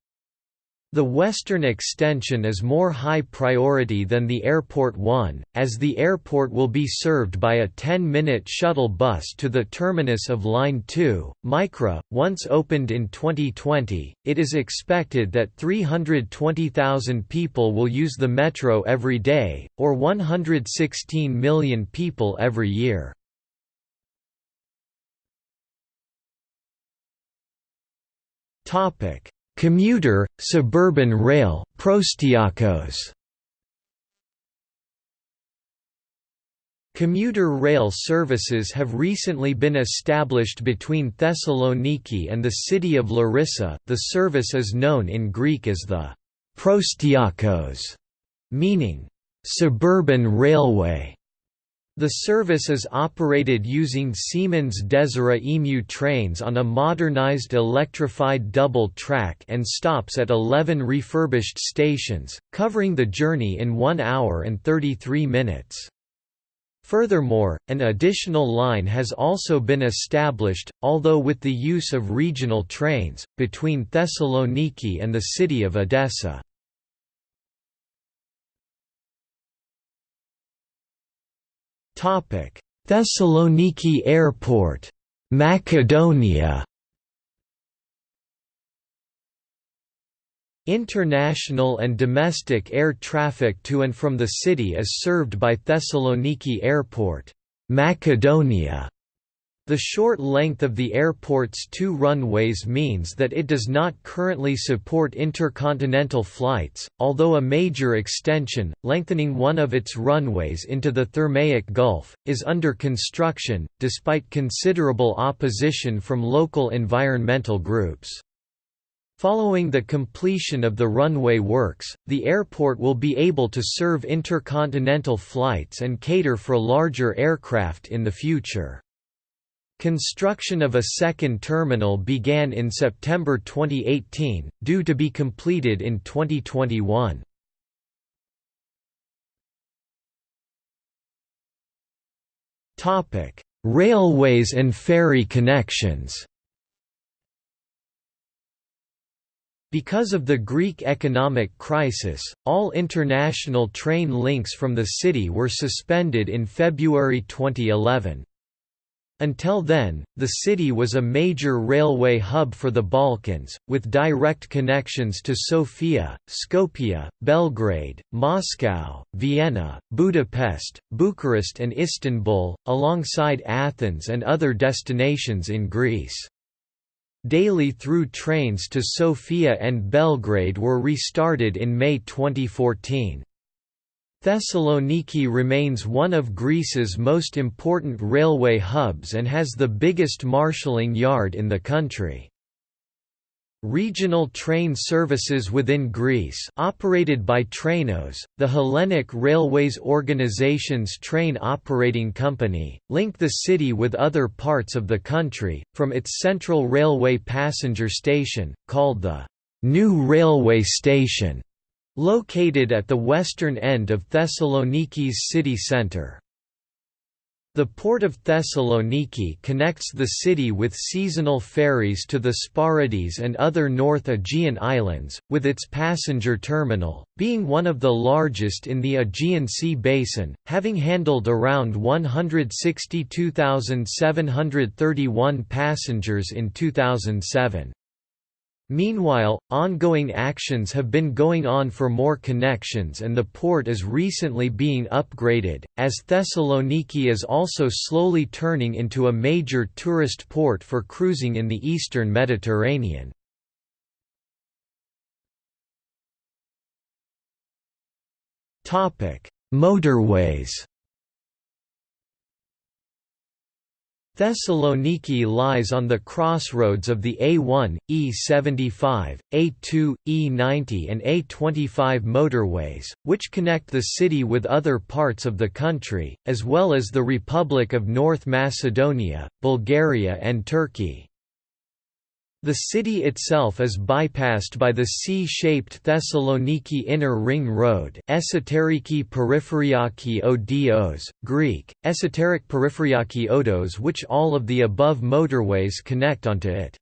The western extension is more high priority than the Airport 1, as the airport will be served by a 10-minute shuttle bus to the terminus of Line 2, Mikra. Once opened in 2020, it is expected that 320,000 people will use the metro every day, or 116 million people every year. Topic Commuter, suburban rail Proastiakos. Commuter rail services have recently been established between Thessaloniki and the city of Larissa. The service is known in Greek as the Proastiakos, meaning suburban railway. The service is operated using Siemens Desiro EMU trains on a modernized electrified double track and stops at 11 refurbished stations, covering the journey in 1 hour and 33 minutes. Furthermore, an additional line has also been established, although with the use of regional trains, between Thessaloniki and the city of Edessa. Thessaloniki Airport, Macedonia. International and domestic air traffic to and from the city is served by Thessaloniki Airport, Macedonia. The short length of the airport's two runways means that it does not currently support intercontinental flights, although a major extension, lengthening one of its runways into the Thermaic Gulf, is under construction, despite considerable opposition from local environmental groups. Following the completion of the runway works, the airport will be able to serve intercontinental flights and cater for larger aircraft in the future. Construction of a second terminal began in September 2018, due to be completed in 2021. Topic: Railways and ferry connections Because of the Greek economic crisis, all international train links from the city were suspended in February 2011. Until then, the city was a major railway hub for the Balkans, with direct connections to Sofia, Skopje, Belgrade, Moscow, Vienna, Budapest, Bucharest and Istanbul, alongside Athens and other destinations in Greece. Daily through trains to Sofia and Belgrade were restarted in May 2014. Thessaloniki remains one of Greece's most important railway hubs and has the biggest marshalling yard in the country. Regional train services within Greece operated by Trainos, the Hellenic Railways Organization's train operating company, link the city with other parts of the country, from its central railway passenger station, called the New Railway Station, Located at the western end of Thessaloniki's city centre. The port of Thessaloniki connects the city with seasonal ferries to the Sporades and other North Aegean islands, with its passenger terminal, being one of the largest in the Aegean Sea basin, having handled around 162,731 passengers in 2007. Meanwhile, ongoing actions have been going on for more connections and the port is recently being upgraded, as Thessaloniki is also slowly turning into a major tourist port for cruising in the eastern Mediterranean. Motorways Thessaloniki lies on the crossroads of the A1, E75, A2, E90 and A25 motorways, which connect the city with other parts of the country, as well as the Republic of North Macedonia, Bulgaria and Turkey. The city itself is bypassed by the C-shaped Thessaloniki Inner Ring Road Esoteriki Peripheryaki Odios, Greek, Esoteric Peripheryaki Odos which all of the above motorways connect onto it.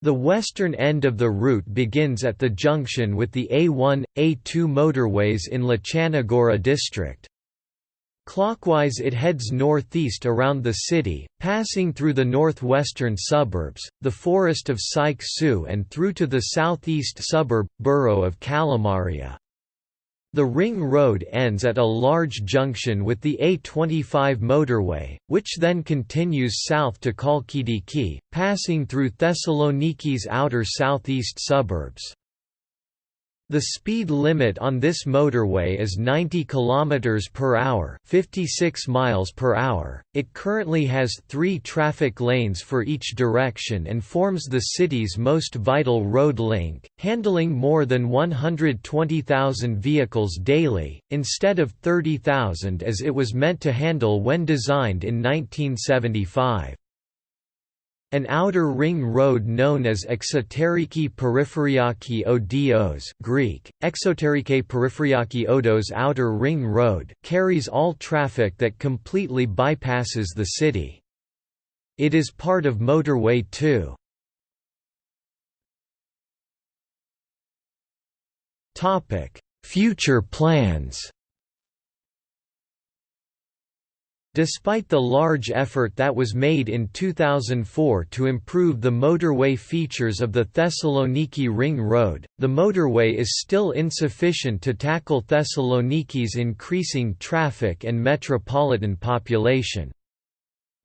The western end of the route begins at the junction with the A1, A2 motorways in Lachanagora district. Clockwise it heads northeast around the city, passing through the northwestern suburbs, the forest of Seich Sou and through to the southeast suburb, borough of Kalamaria. The ring road ends at a large junction with the A25 motorway, which then continues south to Chalkidiki, passing through Thessaloniki's outer southeast suburbs. The speed limit on this motorway is 90 km per hour, 56 miles per hour. It currently has 3 traffic lanes for each direction and forms the city's most vital road link, handling more than 120,000 vehicles daily instead of 30,000 as it was meant to handle when designed in 1975. An outer ring road known as Exoteriki Peripheryaki Odios Greek, Exoterike Peripheryaki Odos Outer Ring Road carries all traffic that completely bypasses the city. It is part of Motorway 2. Future plans Despite the large effort that was made in 2004 to improve the motorway features of the Thessaloniki Ring Road, the motorway is still insufficient to tackle Thessaloniki's increasing traffic and metropolitan population.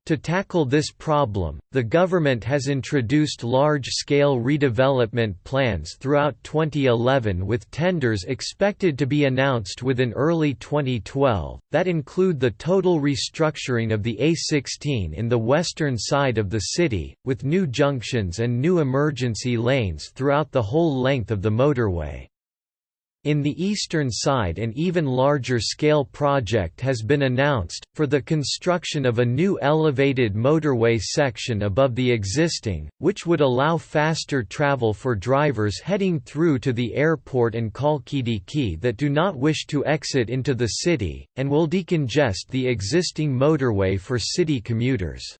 To tackle this problem, the government has introduced large-scale redevelopment plans throughout 2011 with tenders expected to be announced within early 2012, that include the total restructuring of the A16 in the western side of the city, with new junctions and new emergency lanes throughout the whole length of the motorway. In the eastern side an even larger scale project has been announced, for the construction of a new elevated motorway section above the existing, which would allow faster travel for drivers heading through to the airport and Chalkidiki that do not wish to exit into the city, and will decongest the existing motorway for city commuters.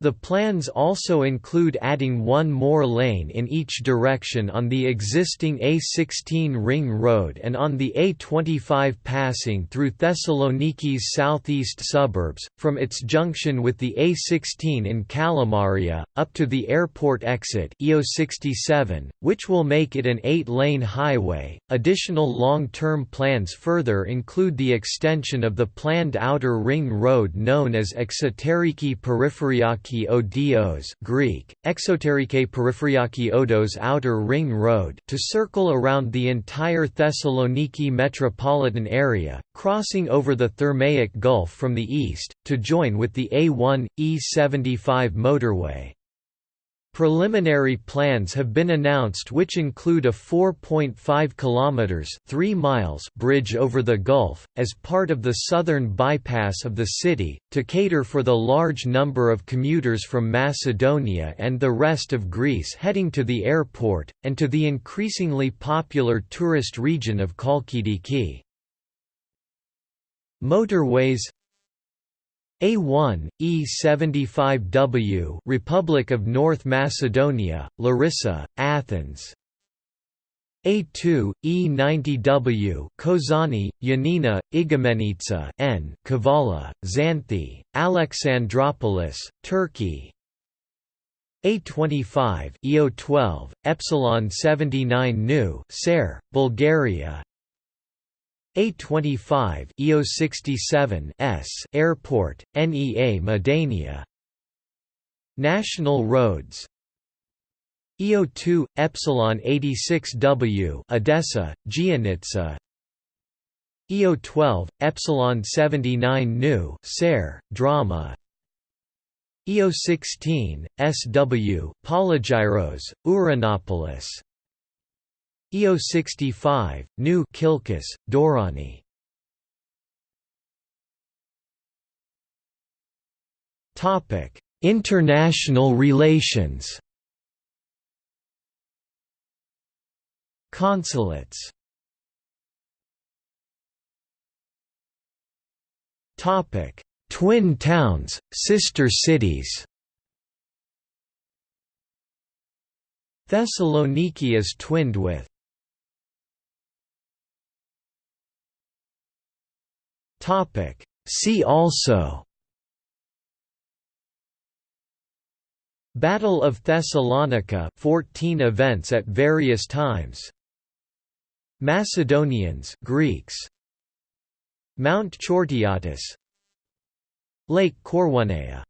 The plans also include adding one more lane in each direction on the existing A16 ring road and on the A25 passing through Thessaloniki's southeast suburbs, from its junction with the A16 in Kalamaria, up to the airport exit EO67, which will make it an eight-lane highway. Additional long-term plans further include the extension of the planned outer ring road known as Exoteriki Peripheryaki Odios Greek, Exoterike Peripheryaki Odos Outer Ring Road to circle around the entire Thessaloniki metropolitan area, crossing over the Thermaic Gulf from the east, to join with the A1, E75 motorway. Preliminary plans have been announced which include a 4.5 kilometers 3 miles bridge over the Gulf as part of the southern bypass of the city to cater for the large number of commuters from Macedonia and the rest of Greece heading to the airport and to the increasingly popular tourist region of Chalkidiki. Motorways a1, E75W Republic of North Macedonia, Larissa, Athens. A2, E90W Kozani, Yanina, Igoumenitsa N Kavala, Xanthi, Alexandroupolis, Turkey. A25, EO12, Epsilon 79 Nu Ser, Bulgaria a25 EO67 S Airport, Nea Moudania National roads. EO2 Epsilon 86W Edessa, Giannitsa EO12 Epsilon 79 Nu Ser, Drama. EO16 SW Polygyros, Ouranopolis EO65, New Kilkis, Doirani. Topic: International relations. Consulates. Topic: Twin towns, sister cities. Thessaloniki is twinned with Topic. See also. Battle of Thessalonica 14 events at various times. Macedonians Greeks. Mount Chortiatis. Lake Koroneia